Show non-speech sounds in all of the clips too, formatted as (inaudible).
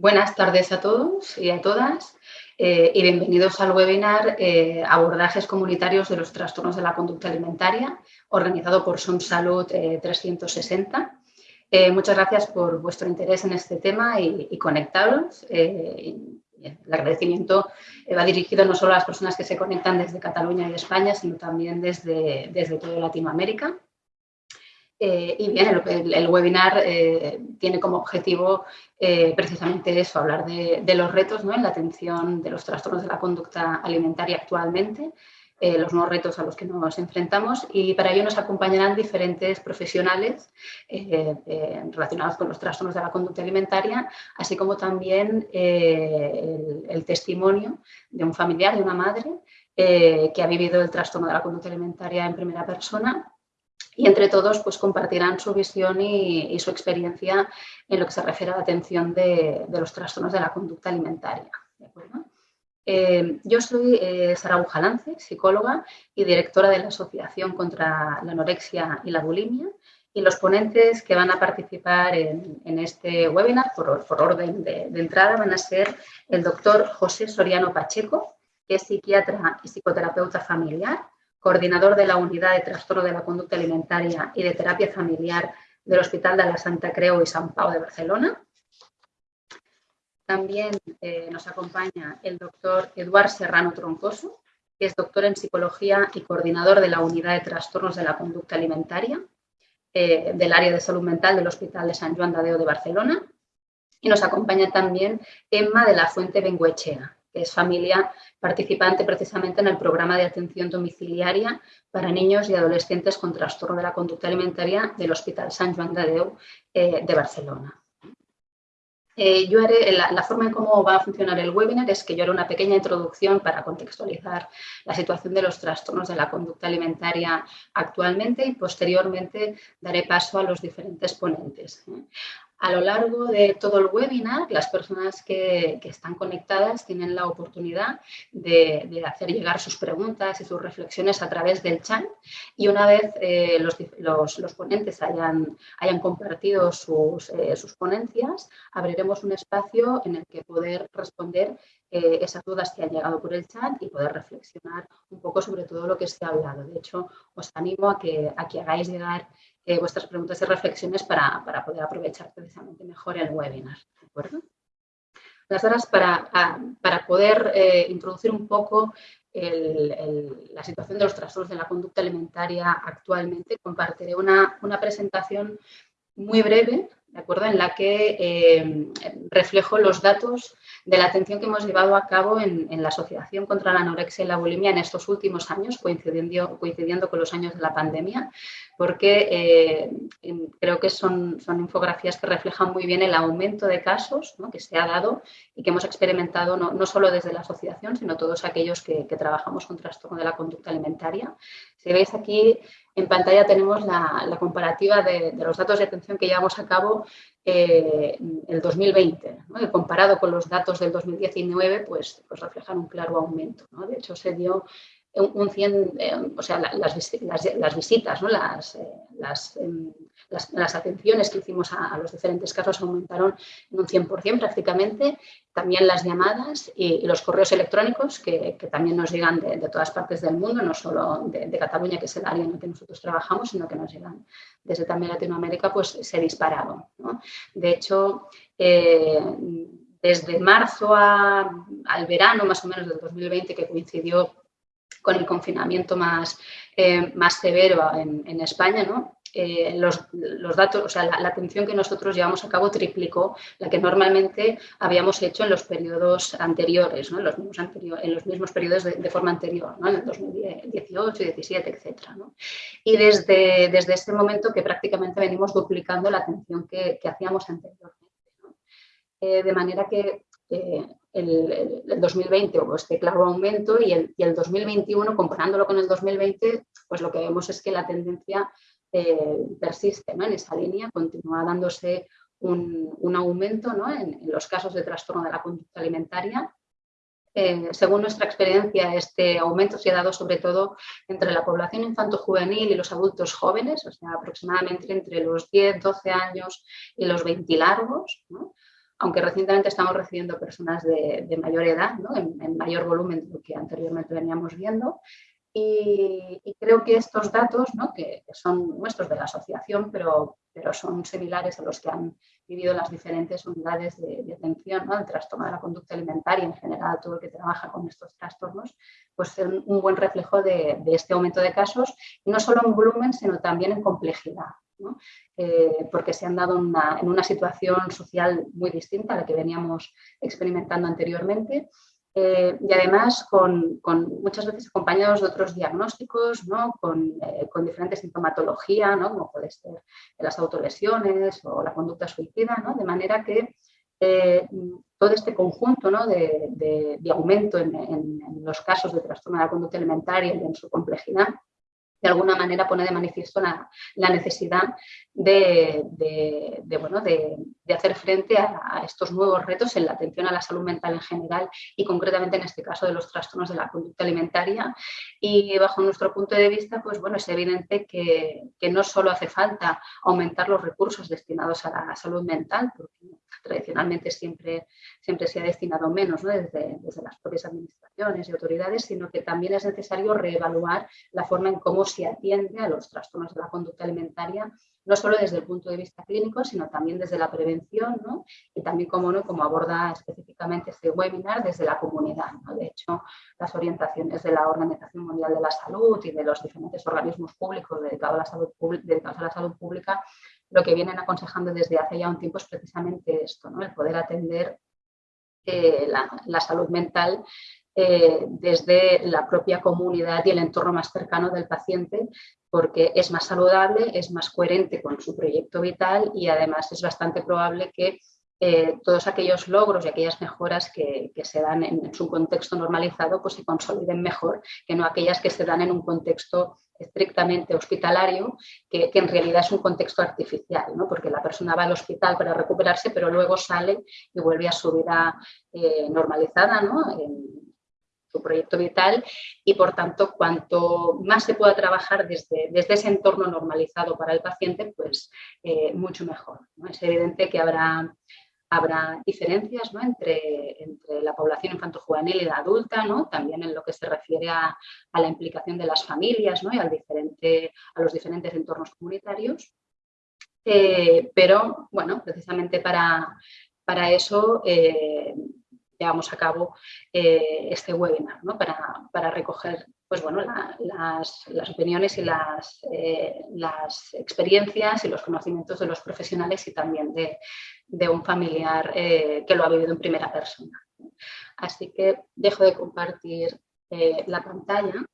Buenas tardes a todos y a todas eh, y bienvenidos al webinar eh, Abordajes comunitarios de los trastornos de la conducta alimentaria, organizado por Som Salud 360. Eh, muchas gracias por vuestro interés en este tema y, y conectaros. el agradecimiento va dirigido no solo a las personas que se conectan desde Cataluña y España, sino también desde, desde toda Latinoamérica. Eh, y bien, el, webinar eh, tiene como objetivo eh, precisamente eso, hablar de, los retos en la atención de los trastornos de la conducta alimentaria actualmente, los nuevos retos a los que nos enfrentamos. Y para ello nos acompañarán diferentes profesionales relacionados con los trastornos de la conducta alimentaria, así como también el, testimonio de un familiar, de una madre, que ha vivido el trastorno de la conducta alimentaria en primera persona y entre todos pues, compartirán su visión y, su experiencia en lo que se refiere a la atención de, los trastornos de la conducta alimentaria. Eh, yo soy eh, Sara Bujalance, psicóloga y directora de la Asociación contra la Anorexia y la Bulimia y los ponentes que van a participar en, este webinar, por, orden de, de, entrada, van a ser el doctor José Soriano Pacheco, que es psiquiatra y psicoterapeuta familiar, coordinador de la Unidad de Trastorno de la Conducta Alimentaria y de Terapia Familiar del Hospital de la Santa Creu y San Pau de Barcelona. También eh, nos acompaña el doctor Eduard Serrano Troncoso, que es doctor en Psicología y coordinador de la Unidad de Trastornos de la Conducta Alimentaria eh, del área de salud mental del Hospital de San Juan de de Barcelona. Y nos acompaña también Emma de la Fuente Benguechea, es familia participante precisamente en el programa de atención domiciliaria para niños y adolescentes con trastorno de la conducta alimentaria del Hospital San Juan de Déu eh, de Barcelona. Eh, yo haré, la, forma en cómo va a funcionar el webinar es que yo haré una pequeña introducción para contextualizar la situación de los trastornos de la conducta alimentaria actualmente y posteriormente daré paso a los diferentes ponentes. A lo largo de todo el webinar, las personas que, están conectadas tienen la oportunidad de, hacer llegar sus preguntas y sus reflexiones a través del chat y una vez eh, los, ponentes hayan, hayan compartido sus, eh, sus, ponencias, abriremos un espacio en el que poder responder eh, esas dudas que han llegado por el chat y poder reflexionar un poco sobre todo lo que se ha hablado. De hecho, os animo a que, a que hagáis llegar eh, vuestras preguntas y reflexiones para, poder aprovechar precisamente mejor el webinar. Las horas para, para poder eh, introducir un poco la situación de los trastornos de la conducta alimentaria actualmente, compartiré una, una presentación muy breve ¿de acuerdo? en la que eh, reflejo los datos de la atención que hemos llevado a cabo en, la Asociación contra la Anorexia y la Bulimia en estos últimos años, coincidiendo, coincidiendo con los años de la pandemia, porque eh, creo que son, son, infografías que reflejan muy bien el aumento de casos que se ha dado y que hemos experimentado no, no, solo desde la asociación, sino todos aquellos que, trabajamos con trastorno de la conducta alimentaria. Si veis aquí en pantalla tenemos la, comparativa de, los datos de atención que llevamos a cabo eh, el 2020. comparado con los datos del 2019, pues, pues reflejan un claro aumento. De hecho, se dio un 100, eh, o sea, las, visitas, ¿no? las, eh, em, las, las, atenciones que hicimos a, los diferentes casos aumentaron en un 100% prácticamente, también las llamadas y, los correos electrónicos que, también nos llegan de, todas partes del mundo, no solo de, Cataluña, que es el área en la que nosotros trabajamos, sino que nos llegan desde también Latinoamérica, pues se dispararon. De hecho, eh, desde marzo al verano, más o menos del 2020, que coincidió con el confinamiento más, eh, más severo en, España. Eh, los, datos, o sea, la, atención que nosotros llevamos a cabo triplicó la que normalmente habíamos hecho en los periodos anteriores, en, los mismos periodos de, forma anterior, en el 2018, 17, etc. Y desde, desde este momento que prácticamente venimos duplicando la atención que, que hacíamos anteriormente. Eh, de manera que el, 2020 hubo este claro aumento y el, y el, 2021, comparándolo con el 2020, pues lo que vemos es que la tendencia eh, persiste en esa línea, continúa dándose un, aumento en, los casos de trastorno de la conducta alimentaria. Eh, según nuestra experiencia, este aumento se ha dado sobre todo entre la población infanto-juvenil y los adultos jóvenes, o sea, aproximadamente entre los 10, 12 años y los 20 largos. Aunque recientemente estamos recibiendo personas de, mayor edad, en, mayor volumen de lo que anteriormente veníamos viendo, y, creo que estos datos, que, son nuestros de la asociación, pero, son similares a los que han vivido las diferentes unidades de, atención ¿no? trastorno de la conducta alimentaria, en general todo el que trabaja con estos trastornos, pues son un buen reflejo de, este aumento de casos, no solo en volumen, sino también en complejidad. Eh, porque se han dado en una situación social muy distinta a la que veníamos experimentando anteriormente. Eh, y además con, muchas veces acompañados de otros diagnósticos, eh, con, diferentes sintomatología, como puede ser las autolesiones o la conducta suicida, de manera que eh, todo este conjunto de, aumento en, en, los casos de trastorno de la conducta alimentaria y en su complejidad de alguna manera pone de manifiesto la, necesidad de, bueno, de, hacer frente a, estos nuevos retos en la atención a la salud mental en general y concretamente en este caso de los trastornos de la conducta alimentaria. Y bajo nuestro punto de vista, pues bueno, es evidente que, no solo hace falta aumentar los recursos destinados a la salud mental, porque tradicionalmente siempre, siempre se ha destinado menos desde, desde las propias administraciones y autoridades, sino que también es necesario reevaluar la forma en cómo se atiende a los trastornos de la conducta alimentaria, no solo desde el punto de vista clínico, sino también desde la prevención y también, como, ¿no? aborda específicamente este webinar, desde la comunidad. De hecho, las orientaciones de la Organización Mundial de la Salud y de los diferentes organismos públicos dedicados a la salud, dedicados a la salud pública lo que vienen aconsejando desde hace ya un tiempo es precisamente esto, ¿no? el poder atender eh, la, salud mental eh, desde la propia comunidad y el entorno más cercano del paciente, porque es más saludable, es más coherente con su proyecto vital y además es bastante probable que eh, todos aquellos logros y aquellas mejoras que, se dan en, su contexto normalizado pues se consoliden mejor que no aquellas que se dan en un contexto estrictamente hospitalario, que, en realidad es un contexto artificial, ¿no? porque la persona va al hospital para recuperarse, pero luego sale y vuelve a su vida eh, normalizada, ¿no? en su proyecto vital, y por tanto, cuanto más se pueda trabajar desde, desde ese entorno normalizado para el paciente, pues eh, mucho mejor. Es evidente que habrá habrá diferencias entre, entre, la población infanto-juvenil y la adulta, ¿no? también en lo que se refiere a, la implicación de las familias ¿no? y al diferente, a los diferentes entornos comunitarios. Eh, pero, bueno, precisamente para, para eso eh, llevamos a cabo eh, este webinar, para, para recoger pues bueno, las, opiniones y las, eh, las, experiencias y los conocimientos de los profesionales y también de, un familiar eh, que lo ha vivido en primera persona. Así que dejo de compartir la pantalla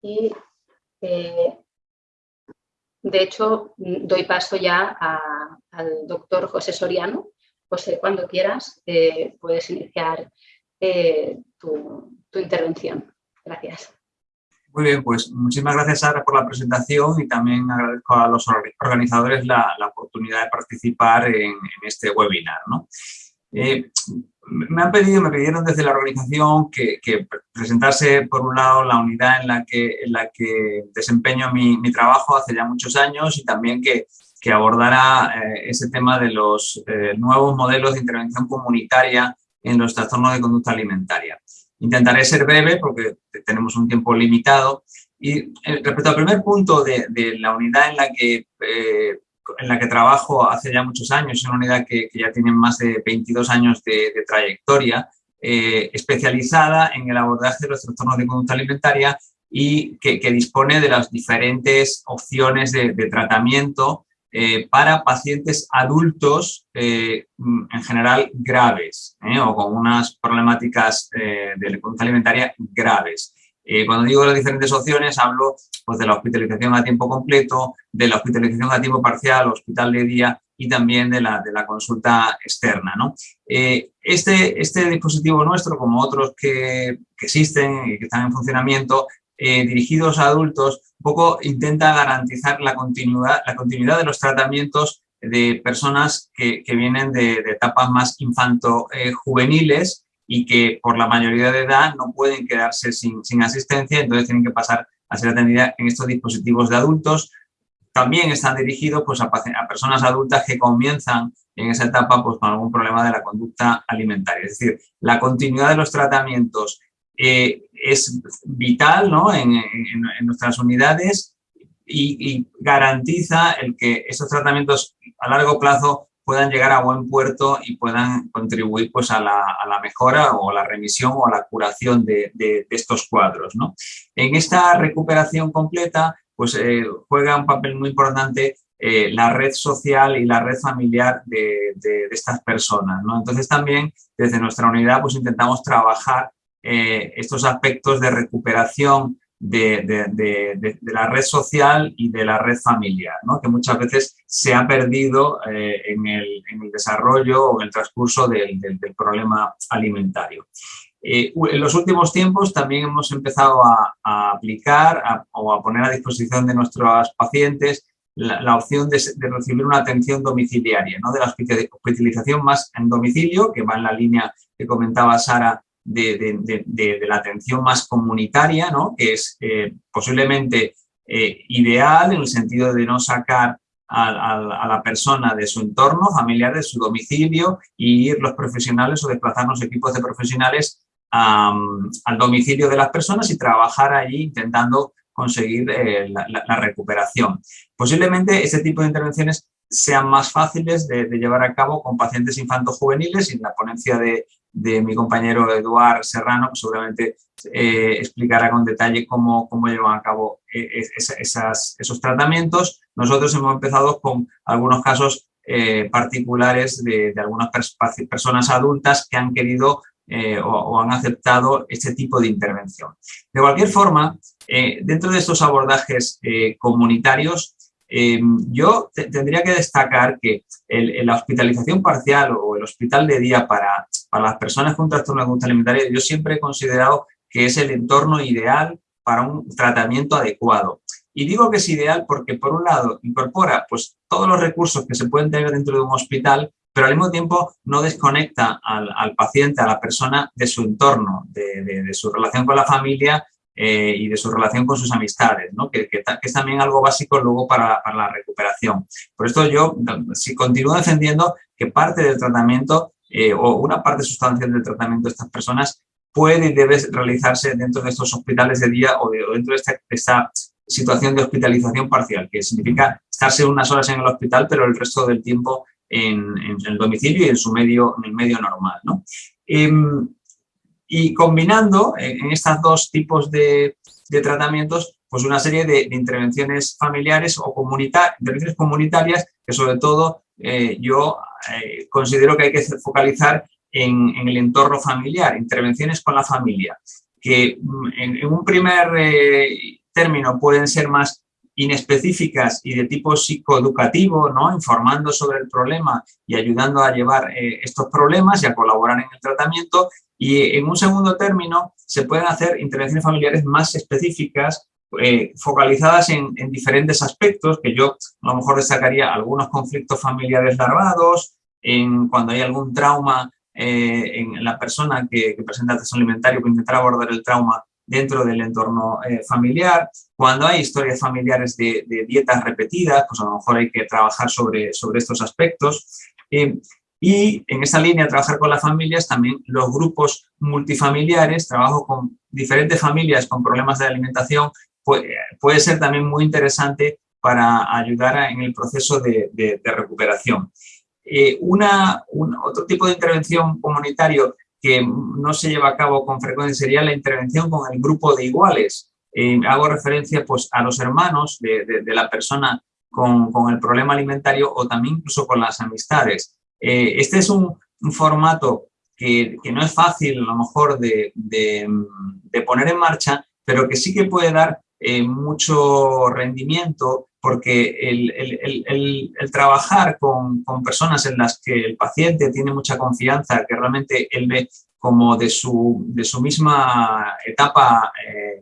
y de hecho doy paso ya al doctor José Soriano. José, cuando quieras puedes iniciar tu intervención. Gracias. Muy bien, pues muchísimas gracias Sara por la presentación y también agradezco a los organizadores la, oportunidad de participar en, este webinar. Eh, me han pedido, me pidieron desde la organización que, presentase por un lado la unidad en la que, en la que desempeño mi, trabajo hace ya muchos años y también que, abordara eh, ese tema de los eh, nuevos modelos de intervención comunitaria en los trastornos de conducta alimentaria. Intentaré ser breve porque tenemos un tiempo limitado. Y eh, respecto al primer punto de, la unidad en la, que, eh, en la que trabajo hace ya muchos años, es una unidad que, ya tiene más de 22 años de, trayectoria, eh, especializada en el abordaje de los trastornos de conducta alimentaria y que, dispone de las diferentes opciones de, tratamiento eh, para pacientes adultos eh, en general graves eh, o con unas problemáticas de conducta alimentaria graves. cuando digo las diferentes opciones hablo pues, de la hospitalización a tiempo completo, de la hospitalización a tiempo parcial, hospital de día y también de la, de la consulta externa. ¿no? este, este dispositivo nuestro, como otros que, que existen y que están en funcionamiento, eh, dirigidos a adultos, un poco intenta garantizar la continuidad, la continuidad de los tratamientos de personas que, vienen de, etapas más infanto-juveniles y que por la mayoría de edad no pueden quedarse sin, asistencia, entonces tienen que pasar a ser atendidas en estos dispositivos de adultos. También están dirigidos pues, a, personas adultas que comienzan en esa etapa pues, con algún problema de la conducta alimentaria. Es decir, la continuidad de los tratamientos eh, es vital ¿no? en, nuestras unidades y, garantiza el que estos tratamientos a largo plazo puedan llegar a buen puerto y puedan contribuir pues, a, la, mejora o la remisión o a la curación de, estos cuadros. ¿no? En esta recuperación completa pues, eh, juega un papel muy importante eh, la red social y la red familiar de, estas personas. ¿no? Entonces también desde nuestra unidad pues intentamos trabajar eh, estos aspectos de recuperación de, la red social y de la red familiar, que muchas veces se ha perdido eh, en, el, desarrollo o en el transcurso del, problema alimentario. en los últimos tiempos también hemos empezado a, aplicar o a poner a disposición de nuestros pacientes la, opción de, recibir una atención domiciliaria, ¿no? de la hospitalización más en domicilio, que va en la línea que comentaba Sara de, la atención más comunitaria, ¿no? que es eh, posiblemente eh, ideal en el sentido de no sacar a, la persona de su entorno familiar, de su domicilio, y ir los profesionales o desplazarnos equipos de profesionales al domicilio de las personas y trabajar allí intentando conseguir eh, la, recuperación. Posiblemente este tipo de intervenciones sean más fáciles de, llevar a cabo con pacientes infantos-juveniles y en la ponencia de, mi compañero Eduard Serrano pues seguramente eh, explicará con detalle cómo, cómo llevan a cabo eh, esos tratamientos. Nosotros hemos empezado con algunos casos particulares de, de, algunas personas adultas que han querido eh, o, han aceptado este tipo de intervención. De cualquier forma, eh, dentro de estos abordajes eh, comunitarios, yo tendría que destacar que la hospitalización parcial o el hospital de día para, para las personas con trastorno de conducta alimentaria, yo siempre he considerado que es el entorno ideal para un tratamiento adecuado. Y digo que es ideal porque, por un lado, incorpora pues, todos los recursos que se pueden tener dentro de un hospital pero al mismo tiempo no desconecta al, paciente, a la persona de su entorno, de, su relación con la familia eh, y de su relación con sus amistades, ¿no? que, es también algo básico luego para, la recuperación. Por esto yo si continúo defendiendo que parte del tratamiento eh, o una parte sustancial del tratamiento de estas personas puede y debe realizarse dentro de estos hospitales de día o, dentro de esta, situación de hospitalización parcial, que significa estarse unas horas en el hospital, pero el resto del tiempo en, el domicilio y en su medio, en el medio normal. ¿no? Em, y combinando en, estos dos tipos de, tratamientos, pues una serie de, intervenciones familiares o intervenciones comunitarias que sobre todo eh, yo eh, considero que hay que focalizar en, el entorno familiar, intervenciones con la familia, que mm, en, un primer eh, término pueden ser más inespecíficas y de tipo psicoeducativo, ¿no? informando sobre el problema y ayudando a llevar estos problemas y a colaborar en el tratamiento. Y en un segundo término se pueden hacer intervenciones familiares más específicas, eh, focalizadas en, diferentes aspectos, que yo a lo mejor destacaría algunos conflictos familiares larvados, en cuando hay algún trauma eh, en la persona que, que presenta trastorno alimentario, que intentar abordar el trauma dentro del entorno eh, familiar. Cuando hay historias familiares de, dietas repetidas, pues a lo mejor hay que trabajar sobre, sobre estos aspectos. Eh, y en esa línea, trabajar con las familias, también los grupos multifamiliares, trabajo con diferentes familias con problemas de alimentación, puede, ser también muy interesante para ayudar en el proceso de, recuperación. Eh, una, otro tipo de intervención comunitario que no se lleva a cabo con frecuencia sería la intervención con el grupo de iguales. Eh, hago referencia pues, a los hermanos de, la persona con, el problema alimentario o también incluso con las amistades. Eh, este es un, formato que, no es fácil a lo mejor de, poner en marcha, pero que sí que puede dar eh, mucho rendimiento porque el, trabajar con, personas en las que el paciente tiene mucha confianza, que realmente él ve como de su, de su misma etapa eh,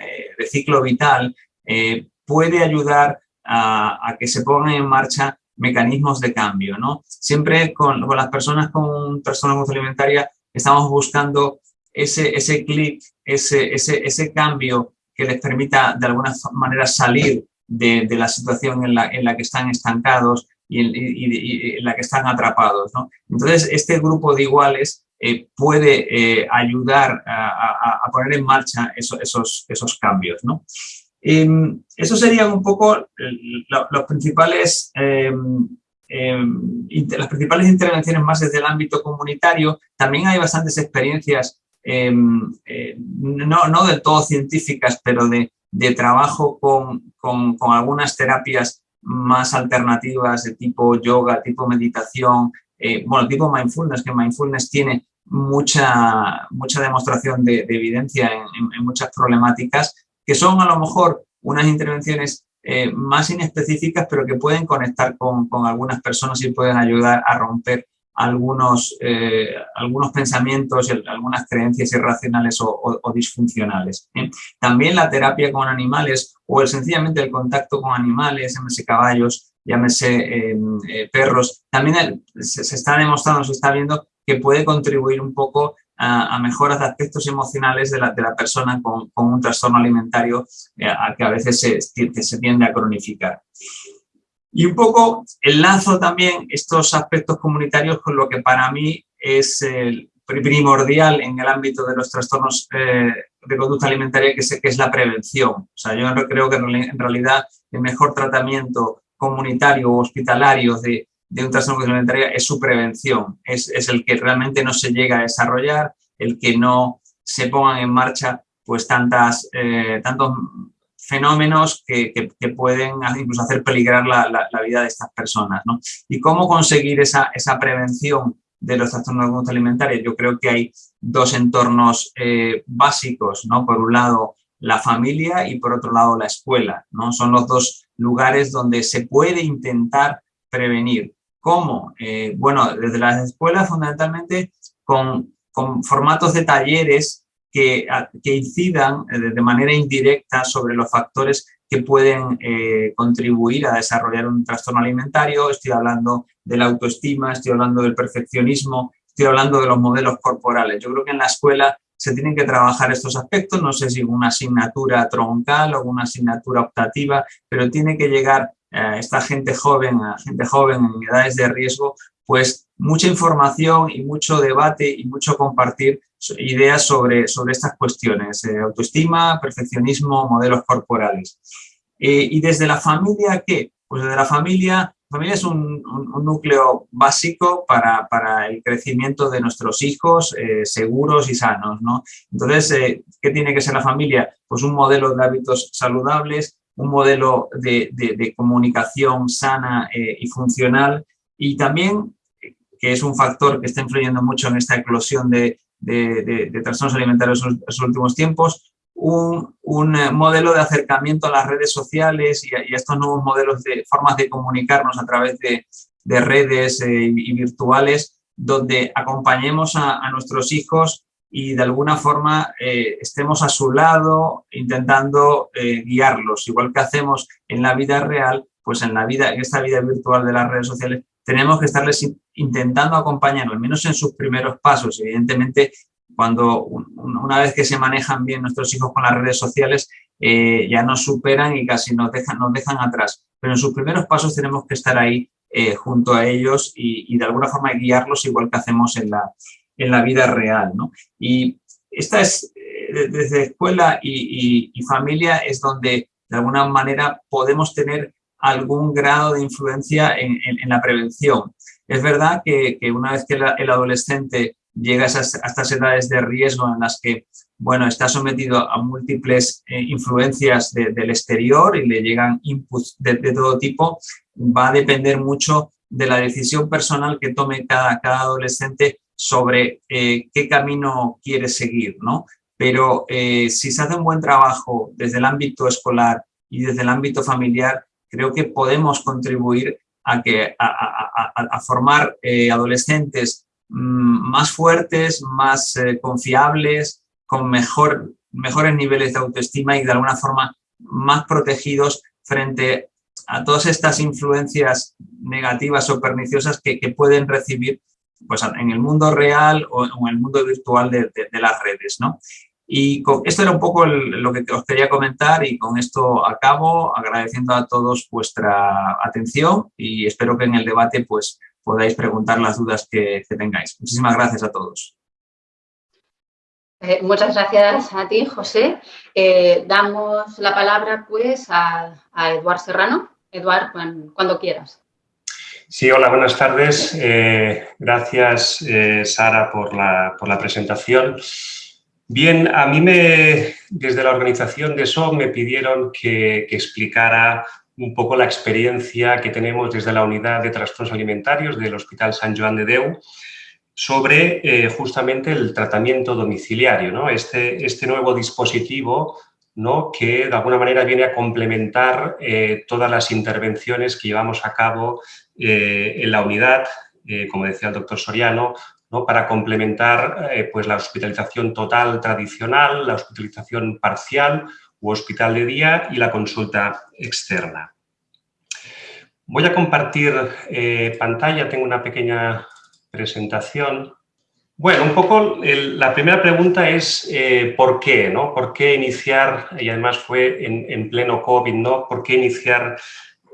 eh, de ciclo vital, eh, puede ayudar a, que se pongan en marcha mecanismos de cambio. ¿no? Siempre con, las personas con trastorno alimentaria estamos buscando ese, ese clic, ese, ese, ese cambio que les permita de alguna manera salir de, la situación en la, que están estancados y, en la que están atrapados. Entonces, este grupo de iguales eh, puede eh, ayudar a, poner en marcha esos, esos, cambios. ¿no? Em, eso serían un poco principales, em, em, las principales intervenciones más desde el ámbito comunitario. También hay bastantes experiencias, eh, no, no del todo científicas, pero de, de trabajo con, con, con algunas terapias más alternativas de tipo yoga, tipo meditación, eh, bueno, tipo mindfulness, que mindfulness tiene mucha, mucha demostración de, evidencia en, muchas problemáticas, que son a lo mejor unas intervenciones eh, más inespecíficas, pero que pueden conectar con, con, algunas personas y pueden ayudar a romper algunos, eh, algunos pensamientos, algunas creencias irracionales o, disfuncionales. También la terapia con animales o el, sencillamente el contacto con animales, llámese caballos, llámese em, eh, perros, también se, está demostrando, se está viendo que puede contribuir un poco a, mejoras de aspectos emocionales de la, de la persona con, con, un trastorno alimentario eh, que a veces se, se tiende a cronificar. Y un poco enlazo también estos aspectos comunitarios con lo que para mí es el primordial en el ámbito de los trastornos eh, de conducta alimentaria, que es, que es la prevención. O sea, yo creo que en realidad el mejor tratamiento comunitario o hospitalario de, de un trastorno alimentario es su prevención. Es, es, el que realmente no se llega a desarrollar, el que no se pongan en marcha pues tantas, eh, tantos fenómenos que, pueden incluso hacer peligrar la, la, vida de estas personas. ¿no? ¿Y cómo conseguir esa, esa prevención de los trastornos de conducta alimentaria? Yo creo que hay dos entornos eh, básicos, ¿no? Por un lado, la familia y por otro lado, la escuela, ¿no? Son los dos lugares donde se puede intentar prevenir. ¿Cómo? Eh, bueno, desde las escuelas fundamentalmente con, con formatos de talleres que, incidan eh, de manera indirecta sobre los factores que pueden eh, contribuir a desarrollar un trastorno alimentario. Estoy hablando de la autoestima, estoy hablando del perfeccionismo, estoy hablando de los modelos corporales. Yo creo que en la escuela se tienen que trabajar estos aspectos, no sé si una asignatura troncal o una asignatura optativa, pero tiene que llegar a esta gente joven, a gente joven en edades de riesgo, pues mucha información y mucho debate y mucho compartir ideas sobre, sobre estas cuestiones, eh, autoestima, perfeccionismo, modelos corporales. Eh, y desde la familia, ¿qué? Pues desde la familia, la familia es un, núcleo básico para, para, el crecimiento de nuestros hijos eh, seguros y sanos, ¿no? Entonces, ¿qué tiene que ser la familia? Pues un modelo de hábitos saludables, un modelo de, de comunicación sana y funcional y también que es un factor que está influyendo mucho en esta eclosión de, de, trastornos alimentarios en los últimos tiempos, un, un, eh, modelo de acercamiento a las redes sociales y a, estos nuevos modelos de formas de comunicarnos a través de, de redes eh, y, virtuales, donde acompañemos a, nuestros hijos y de alguna forma eh, estemos a su lado intentando guiarlos, igual que hacemos en la vida real, pues en la vida, en esta vida virtual de las redes sociales, tenemos que estarles intentando acompañar, al menos en sus primeros pasos. Evidentemente, cuando una vez que se manejan bien nuestros hijos con las redes sociales, eh, ya nos superan y casi nos dejan, nos dejan atrás. Pero en sus primeros pasos tenemos que estar ahí eh, junto a ellos y, de alguna forma guiarlos igual que hacemos en la, en la vida real. Y esta es, eh, desde escuela y, y familia, es donde de alguna manera podemos tener algún grado de influencia en, la prevención. Es verdad que, una vez que el adolescente llega a, estas edades de riesgo en las que bueno, está sometido a múltiples eh, influencias del exterior y le llegan inputs de, todo tipo, va a depender mucho de la decisión personal que tome cada, cada adolescente sobre eh, qué camino quiere seguir, ¿no? Pero eh, si se hace un buen trabajo desde el ámbito escolar y desde el ámbito familiar, creo que podemos contribuir a, que, a, formar eh, adolescentes mm, más fuertes, más eh, confiables, con mejor, mejores niveles de autoestima y de alguna forma más protegidos frente a todas estas influencias negativas o perniciosas que, pueden recibir pues, en el mundo real o en el mundo virtual de, las redes. ¿no? Y esto era un poco lo que os quería comentar y con esto acabo agradeciendo a todos vuestra atención y espero que en el debate pues, podáis preguntar las dudas que, tengáis. Muchísimas gracias a todos. Eh, muchas gracias a ti, José. Eh, damos la palabra pues a, a Eduard Serrano. Eduard, cuando, quieras. Sí, hola, buenas tardes. Eh, gracias, Sara, por la, por la presentación. Bien, a mí me, desde la organización de SOM me pidieron que, explicara un poco la experiencia que tenemos desde la unidad de trastornos alimentarios del Hospital San Joan de Deu sobre eh, justamente el tratamiento domiciliario, ¿no? este, este nuevo dispositivo ¿no? que de alguna manera viene a complementar eh, todas las intervenciones que llevamos a cabo eh, en la unidad, como decía el doctor Soriano, para complementar eh, pues la hospitalización total tradicional, la hospitalización parcial u hospital de día y la consulta externa. Voy a compartir eh, pantalla, tengo una pequeña presentación. Bueno, un poco la primera pregunta es eh, ¿por qué? ¿no? ¿Por qué iniciar, y además fue en, en pleno COVID, ¿no? ¿por qué iniciar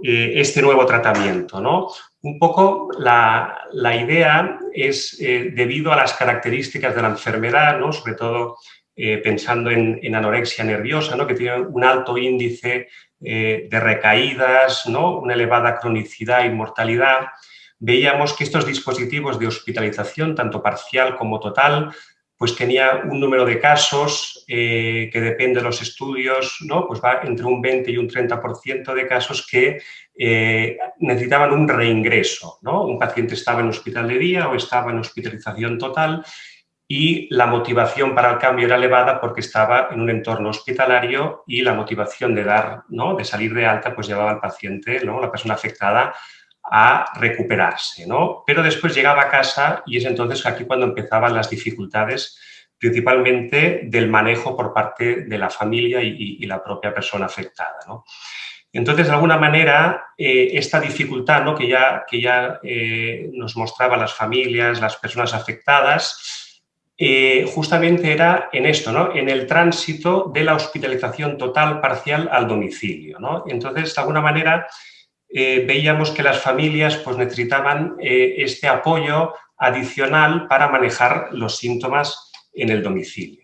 este nuevo tratamiento? ¿no? Un poco la, idea es eh, debido a las características de la enfermedad, ¿no? sobre todo eh, pensando en, anorexia nerviosa, ¿no? que tiene un alto índice eh, de recaídas, ¿no? una elevada cronicidad y mortalidad, veíamos que estos dispositivos de hospitalización, tanto parcial como total, pues tenía un número de casos que depende de los estudios, ¿no? pues va entre un 20 y un 30% de casos que eh, necesitaban un reingreso. ¿no? Un paciente estaba en hospital de día o estaba en hospitalización total y la motivación para el cambio era elevada porque estaba en un entorno hospitalario y la motivación de dar, ¿no? de salir de alta, pues llevaba al paciente, ¿no? la persona afectada, a recuperarse. ¿no? Pero después llegaba a casa y es entonces aquí cuando empezaban las dificultades principalmente del manejo por parte de la familia y, la propia persona afectada. ¿no? Entonces, de alguna manera, eh, esta dificultad ¿no? que ya, que ya eh, nos mostraban las familias, las personas afectadas, eh, justamente era en esto, ¿no? en el tránsito de la hospitalización total parcial al domicilio. ¿no? Entonces, de alguna manera, veíamos que las familias pues, necesitaban este apoyo adicional para manejar los síntomas en el domicilio.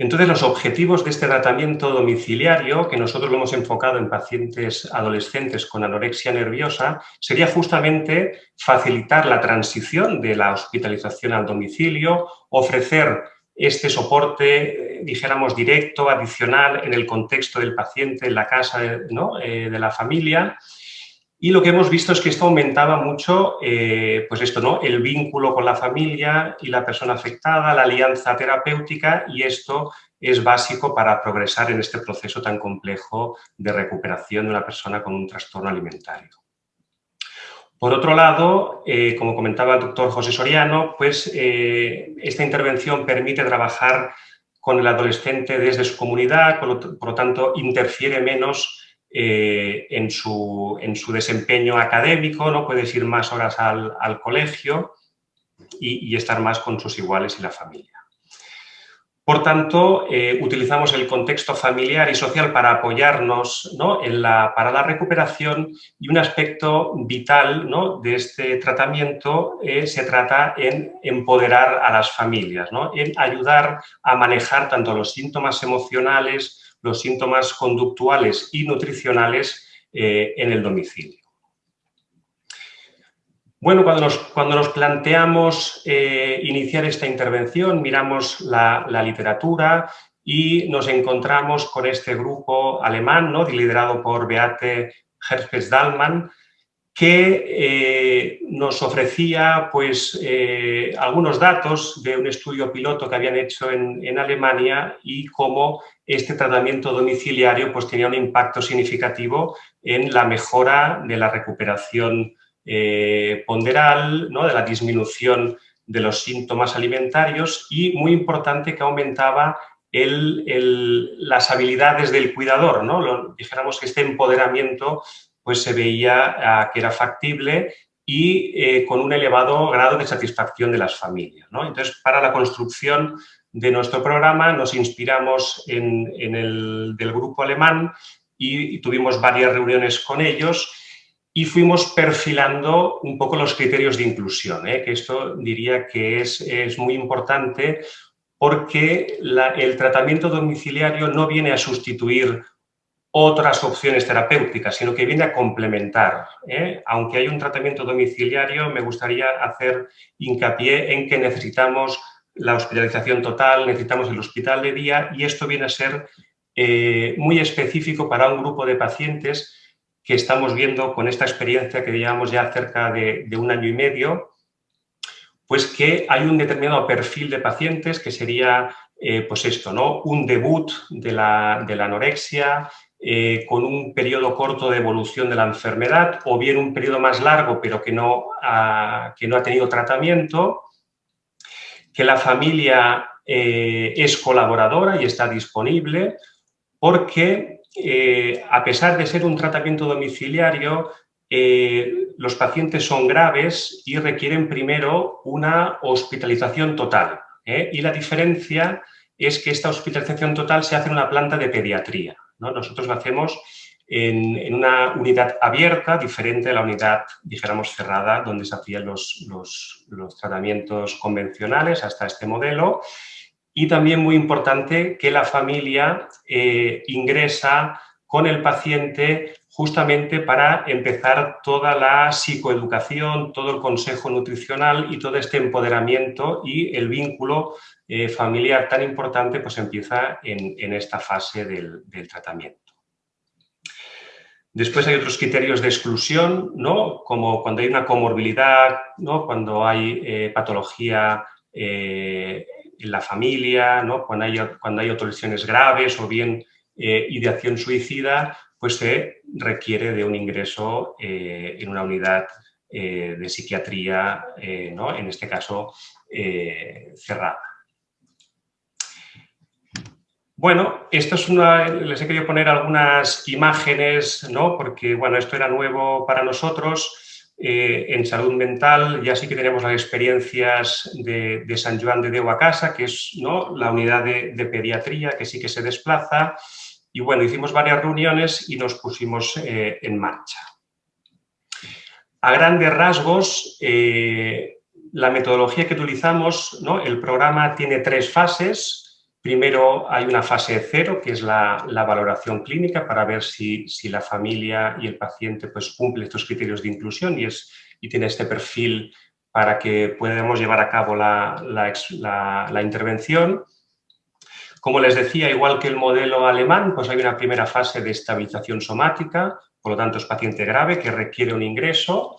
Entonces, los objetivos de este tratamiento domiciliario, que nosotros lo hemos enfocado en pacientes adolescentes con anorexia nerviosa, sería justamente facilitar la transición de la hospitalización al domicilio, ofrecer este soporte, eh, dijéramos, directo, adicional en el contexto del paciente, en la casa eh, de la familia, y lo que hemos visto es que esto aumentaba mucho, eh, pues esto, ¿no? El vínculo con la familia y la persona afectada, la alianza terapéutica y esto es básico para progresar en este proceso tan complejo de recuperación de una persona con un trastorno alimentario. Por otro lado, eh, como comentaba el doctor José Soriano, pues eh, esta intervención permite trabajar con el adolescente desde su comunidad, por lo tanto interfiere menos eh, en, su, en, su, desempeño académico, ¿no? puedes ir más horas al, al colegio y, estar más con sus iguales y la familia. Por tanto, eh, utilizamos el contexto familiar y social para apoyarnos para la recuperación y un aspecto vital de este tratamiento eh, se trata en empoderar a las familias, ¿no? en ayudar a manejar tanto los síntomas emocionales, los síntomas conductuales y nutricionales eh, en el domicilio. Bueno, cuando nos, cuando nos planteamos eh, iniciar esta intervención, miramos la, literatura y nos encontramos con este grupo alemán, ¿no? liderado por Beate Herpes-Dallmann, que eh, nos ofrecía pues, algunos datos de un estudio piloto que habían hecho en, en Alemania y cómo este tratamiento domiciliario pues, tenía un impacto significativo en la mejora de la recuperación eh, ponderal, ¿no? de la disminución de los síntomas alimentarios y, muy importante, que aumentaba las habilidades del cuidador. ¿no? dijéramos que este empoderamiento pues, se veía ah, que era factible y eh, con un elevado grado de satisfacción de las familias. Entonces, para la construcción de nuestro programa nos inspiramos en, el del grupo alemán y, tuvimos varias reuniones con ellos y fuimos perfilando un poco los criterios de inclusión, ¿eh? que esto diría que es, es muy importante porque el tratamiento domiciliario no viene a sustituir otras opciones terapéuticas, sino que viene a complementar. ¿eh? Aunque hay un tratamiento domiciliario, me gustaría hacer hincapié en que necesitamos la hospitalización total, necesitamos el hospital de día y esto viene a ser eh, muy específico para un grupo de pacientes que estamos viendo con esta experiencia que llevamos ya cerca de, un año y medio, pues que hay un determinado perfil de pacientes que sería, eh, pues esto, ¿no? Un debut de la, de la anorexia, eh, con un periodo corto de evolución de la enfermedad o bien un periodo más largo pero que no ha, que no ha tenido tratamiento, que la familia eh, es colaboradora y está disponible porque eh, a pesar de ser un tratamiento domiciliario, los pacientes son graves y requieren primero una hospitalización total. Y la diferencia es que esta hospitalización total se hace en una planta de pediatría. Nosotros lo hacemos en, una unidad abierta, diferente a la unidad, dijéramos, cerrada, donde se hacían los, tratamientos convencionales hasta este modelo. Y también muy importante que la familia eh, ingresa con el paciente justamente para empezar toda la psicoeducación, todo el consejo nutricional y todo este empoderamiento y el vínculo eh, familiar tan importante pues empieza en, esta fase del, tratamiento. Después hay otros criterios de exclusión, ¿no? como cuando hay una comorbilidad, ¿no? cuando hay eh, patología en la familia, ¿no? cuando, hay, cuando hay graves o bien ideación suicida, pues se requiere de un ingreso en una unidad de psiquiatría, ¿no? en este caso cerrada. Bueno, esto es una, les he querido poner algunas imágenes, ¿no? porque bueno, esto era nuevo para nosotros. Eh, en salud mental ya sí que tenemos las experiencias de, San Juan de Deu a Casa, que es ¿no? la unidad de, pediatría que sí que se desplaza. Y bueno, hicimos varias reuniones y nos pusimos eh, en marcha. A grandes rasgos, eh, la metodología que utilizamos, ¿no? el programa tiene tres fases. Primero hay una fase cero, que es la, valoración clínica para ver si, la familia y el paciente pues, cumple estos criterios de inclusión y, es, y tiene este perfil para que podamos llevar a cabo la, la, intervención. Como les decía, igual que el modelo alemán, pues hay una primera fase de estabilización somática, por lo tanto es paciente grave que requiere un ingreso.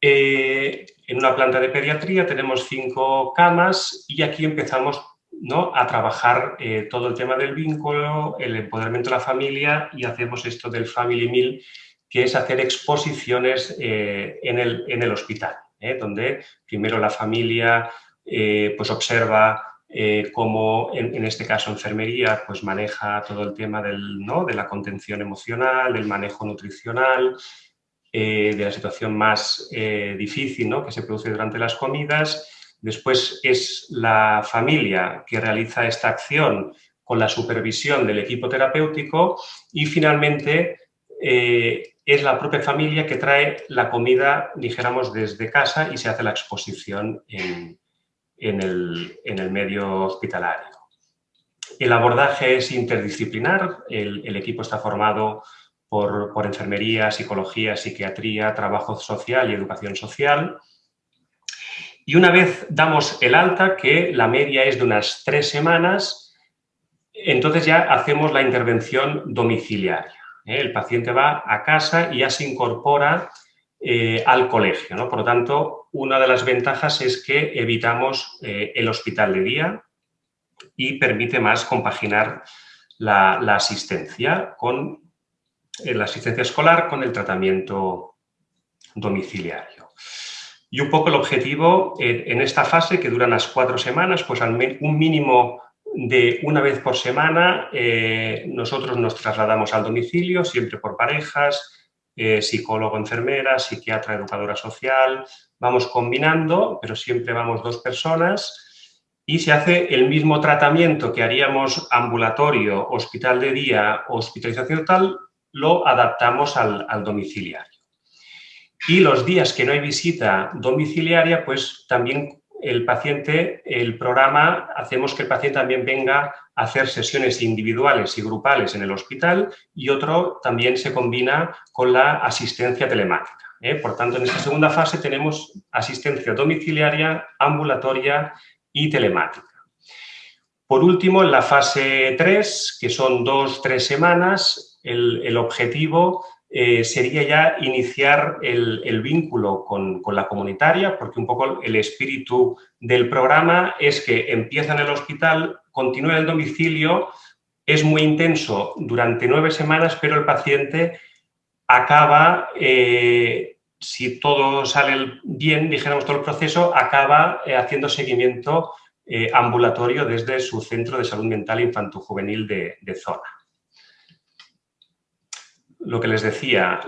Eh, en una planta de pediatría tenemos cinco camas y aquí empezamos ¿no? a trabajar eh, todo el tema del vínculo, el empoderamiento de la familia y hacemos esto del Family Meal, que es hacer exposiciones eh, en, el, en, hospital, ¿eh? donde primero la familia pues observa cómo, en, este caso enfermería, pues maneja todo el tema del, ¿no? de la contención emocional, del manejo nutricional, de la situación más difícil ¿no? que se produce durante las comidas Después es la familia que realiza esta acción con la supervisión del equipo terapéutico y finalmente eh, es la propia familia que trae la comida, dijéramos, desde casa y se hace la exposición en, el, medio hospitalario. El abordaje es interdisciplinar, el, equipo está formado por, por enfermería, psicología, psiquiatría, trabajo social y educación social. Y una vez damos el alta, que la media es de unas tres semanas, entonces ya hacemos la intervención domiciliaria. ¿eh? El paciente va a casa y ya se incorpora eh, al colegio. ¿no? Por lo tanto, una de las ventajas es que evitamos eh, el hospital de día y permite más compaginar la, la asistencia con la asistencia escolar con el tratamiento domiciliario. Y un poco el objetivo eh, en esta fase, que dura unas cuatro semanas, pues un mínimo de una vez por semana eh, nosotros nos trasladamos al domicilio, siempre por parejas, eh, psicólogo, enfermera, psiquiatra, educadora social, vamos combinando, pero siempre vamos dos personas y se hace el mismo tratamiento que haríamos ambulatorio, hospital de día, hospitalización tal, lo adaptamos al, domiciliario. Y los días que no hay visita domiciliaria, pues también el paciente, el programa, hacemos que el paciente también venga a hacer sesiones individuales y grupales en el hospital y otro también se combina con la asistencia telemática. ¿eh? Por tanto, en esta segunda fase tenemos asistencia domiciliaria, ambulatoria y telemática. Por último, en la fase 3, que son dos, tres semanas, el, objetivo eh, sería ya iniciar el, vínculo con, la comunitaria, porque un poco el espíritu del programa es que empieza en el hospital, continúa en el domicilio, es muy intenso durante nueve semanas, pero el paciente acaba, eh, si todo sale bien, dijéramos todo el proceso, acaba eh, haciendo seguimiento ambulatorio desde su centro de salud mental infanto-juvenil de, zona. Lo que les decía,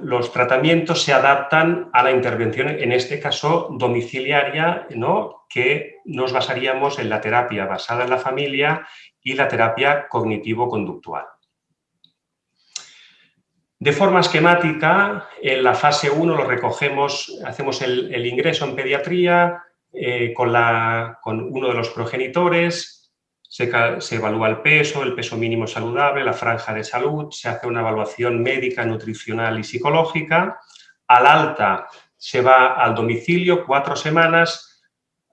los tratamientos se adaptan a la intervención, en este caso domiciliaria, ¿no? que nos basaríamos en la terapia basada en la familia y la terapia cognitivo-conductual. De forma esquemática, en la fase 1 lo recogemos, hacemos el ingreso en pediatría, eh, con, uno de los progenitores, se, evalúa el peso, el peso mínimo saludable, la franja de salud, se hace una evaluación médica, nutricional y psicológica. Al alta se va al domicilio cuatro semanas.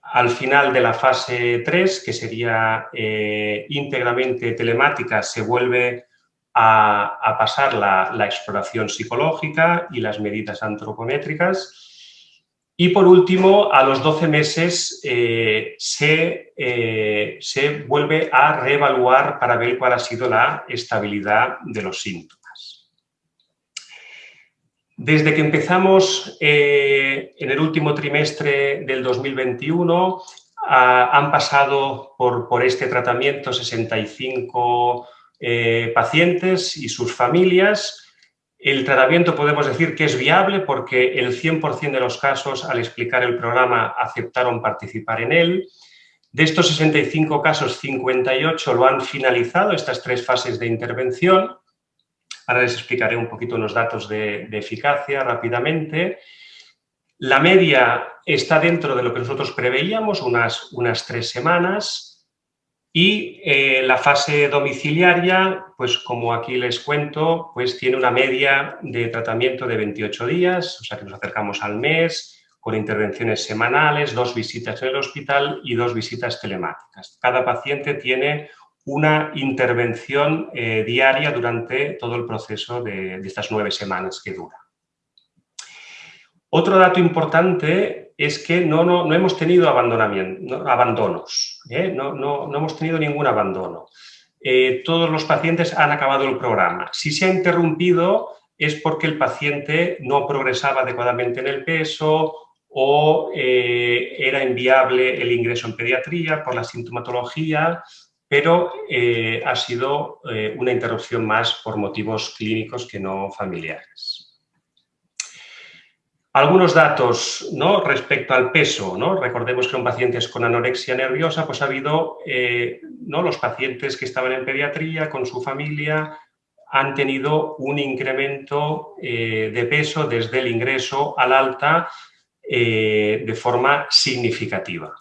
Al final de la fase 3, que sería eh, íntegramente telemática, se vuelve a, pasar la exploración psicológica y las medidas antropométricas y por último, a los 12 meses eh, eh, se, vuelve a reevaluar para ver cuál ha sido la estabilidad de los síntomas. Desde que empezamos eh, en el último trimestre del 2021, han pasado por, por, este tratamiento 65 pacientes y sus familias, el tratamiento podemos decir que es viable porque el 100% de los casos al explicar el programa aceptaron participar en él. De estos 65 casos, 58 lo han finalizado, estas tres fases de intervención. Ahora les explicaré un poquito unos datos de, eficacia rápidamente. La media está dentro de lo que nosotros preveíamos, unas, unas tres semanas. Y eh, la fase domiciliaria, pues como aquí les cuento, pues tiene una media de tratamiento de 28 días, o sea que nos acercamos al mes, con intervenciones semanales, dos visitas en el hospital y dos visitas telemáticas. Cada paciente tiene una intervención eh, diaria durante todo el proceso de, de estas nueve semanas que dura. Otro dato importante es que no, no, hemos tenido abandonamiento, abandonos, ¿eh? no, no, hemos tenido ningún abandono. Eh, todos los pacientes han acabado el programa. Si se ha interrumpido es porque el paciente no progresaba adecuadamente en el peso o eh, era inviable el ingreso en pediatría por la sintomatología, pero ha sido una interrupción más por motivos clínicos que no familiares. Algunos datos respecto al peso. Recordemos que en pacientes con anorexia nerviosa pues ha habido eh, los pacientes que estaban en pediatría con su familia han tenido un incremento eh, de peso desde el ingreso al alta eh, de forma significativa.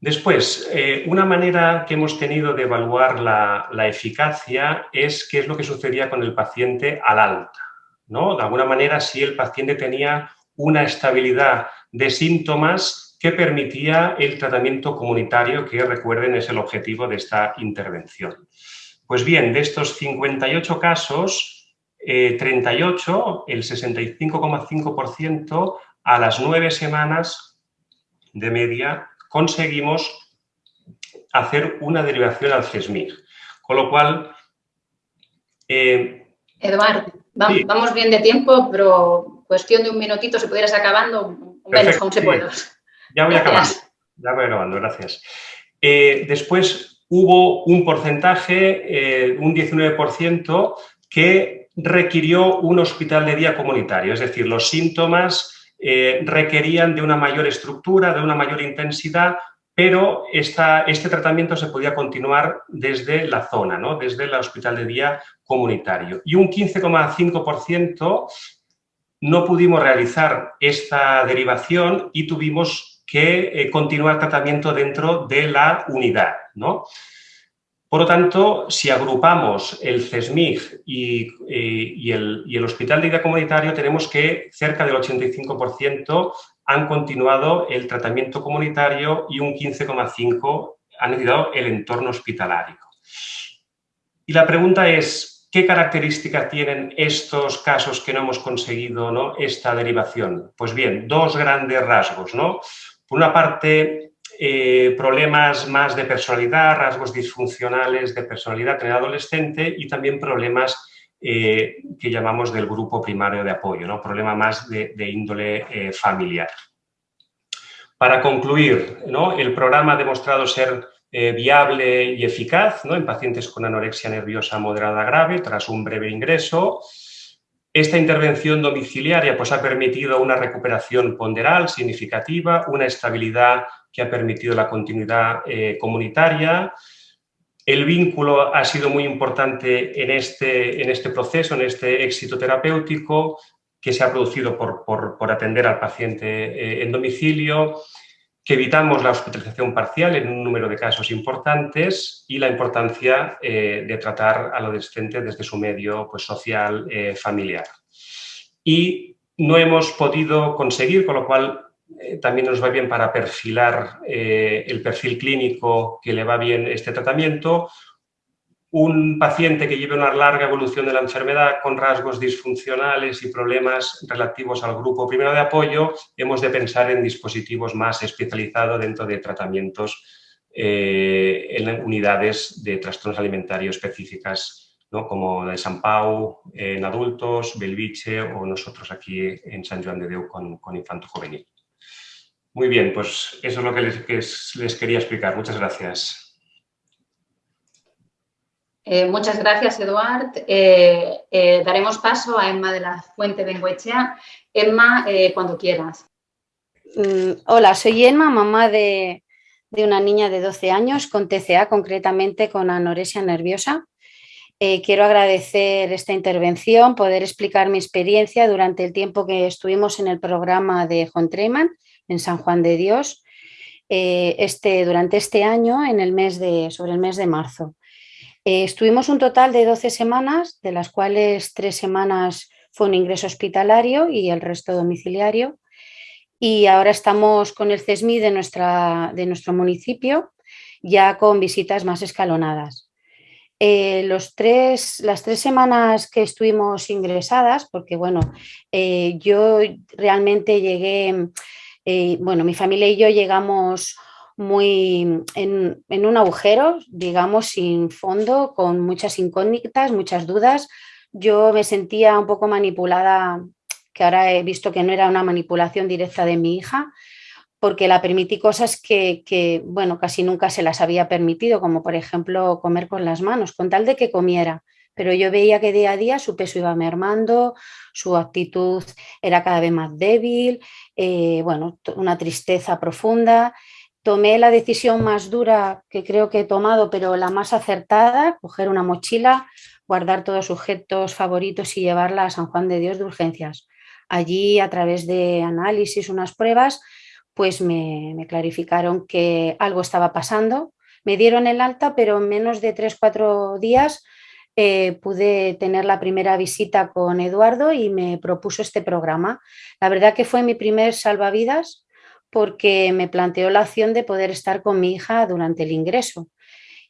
Después, una manera que hemos tenido de evaluar la eficacia es qué es lo que sucedía con el paciente al alta. De alguna manera, si el paciente tenía una estabilidad de síntomas que permitía el tratamiento comunitario, que recuerden es el objetivo de esta intervención. Pues bien, de estos 58 casos, 38, eh, el 65,5%, a las nueve semanas de media conseguimos hacer una derivación al CESMIR. Con lo cual... Eh, Eduardo, Vamos bien de tiempo, pero cuestión de un minutito, si pudieras acabando, menos con se puede. Ya voy acabando, ya voy acabando, gracias. Eh, después hubo un porcentaje, eh, un 19%, que requirió un hospital de día comunitario, es decir, los síntomas eh, requerían de una mayor estructura, de una mayor intensidad, pero este tratamiento se podía continuar desde la zona, ¿no? desde el hospital de día comunitario. Y un 15,5% no pudimos realizar esta derivación y tuvimos que eh, continuar tratamiento dentro de la unidad. ¿no? Por lo tanto, si agrupamos el CESMIG y, eh, el, y, el, Hospital de Día Comunitario, tenemos que cerca del 85% han continuado el tratamiento comunitario y un 15,5% han necesitado el entorno hospitalario. Y la pregunta es, ¿qué características tienen estos casos que no hemos conseguido esta derivación? Pues bien, dos grandes rasgos. ¿no? Por una parte, eh, problemas más de personalidad, rasgos disfuncionales de personalidad en el adolescente y también problemas eh, que llamamos del grupo primario de apoyo, ¿no? problema más de, índole eh, familiar. Para concluir, ¿no? el programa ha demostrado ser eh, viable y eficaz ¿no? en pacientes con anorexia nerviosa moderada grave tras un breve ingreso. Esta intervención domiciliaria pues, ha permitido una recuperación ponderal significativa, una estabilidad que ha permitido la continuidad comunitaria, el vínculo ha sido muy importante en este, en este proceso, en este éxito terapéutico que se ha producido por, atender al paciente eh, en domicilio, que evitamos la hospitalización parcial en un número de casos importantes y la importancia eh, de tratar al adolescente desde su medio pues, social eh, familiar. Y no hemos podido conseguir, con lo cual eh, también nos va bien para perfilar eh, el perfil clínico que le va bien este tratamiento. Un paciente que lleve una larga evolución de la enfermedad con rasgos disfuncionales y problemas relativos al grupo primero de apoyo, hemos de pensar en dispositivos más especializados dentro de tratamientos eh, en unidades de trastornos alimentarios específicas como de San Pau en adultos, Belviche o nosotros aquí en San Juan de Deu con, con infanto juvenil. Muy bien, pues eso es lo que les, quería explicar. Muchas gracias. Eh, muchas gracias, Eduard. Eh, eh, daremos paso a Emma de la Fuente Bengoechea. Emma, cuando quieras. Mm, hola, soy Emma, mamá de, de, una niña de 12 años con TCA, concretamente con anorexia nerviosa. quiero agradecer esta intervención, poder explicar mi experiencia durante el tiempo que estuvimos en el programa de John Treyman en San Juan de Dios eh, este, durante este año, en el mes de, sobre el mes de marzo. Eh, estuvimos un total de 12 semanas, de las cuales tres semanas fue un ingreso hospitalario y el resto domiciliario. Y ahora estamos con el CESMI de, nuestra, de nuestro municipio, ya con visitas más escalonadas. Eh, los tres, las tres semanas que estuvimos ingresadas, porque bueno, yo realmente llegué eh, bueno, mi familia y yo llegamos muy en, un agujero, digamos, sin fondo, con muchas incógnitas, muchas dudas. Yo me sentía un poco manipulada, que ahora he visto que no era una manipulación directa de mi hija, porque la permití cosas que, que, bueno, casi nunca se las había permitido, como por ejemplo comer con las manos, con tal de que comiera pero yo veía que día a día su peso iba mermando, su actitud era cada vez más débil, eh, bueno, una tristeza profunda. Tomé la decisión más dura que creo que he tomado, pero la más acertada, coger una mochila, guardar todos sus objetos favoritos y llevarla a San Juan de Dios de urgencias. Allí, a través de análisis, unas pruebas, pues me, me clarificaron que algo estaba pasando. Me dieron el alta, pero en menos de 3-4 días eh, pude tener la primera visita con Eduardo y me propuso este programa. La verdad que fue mi primer salvavidas porque me planteó la opción de poder estar con mi hija durante el ingreso.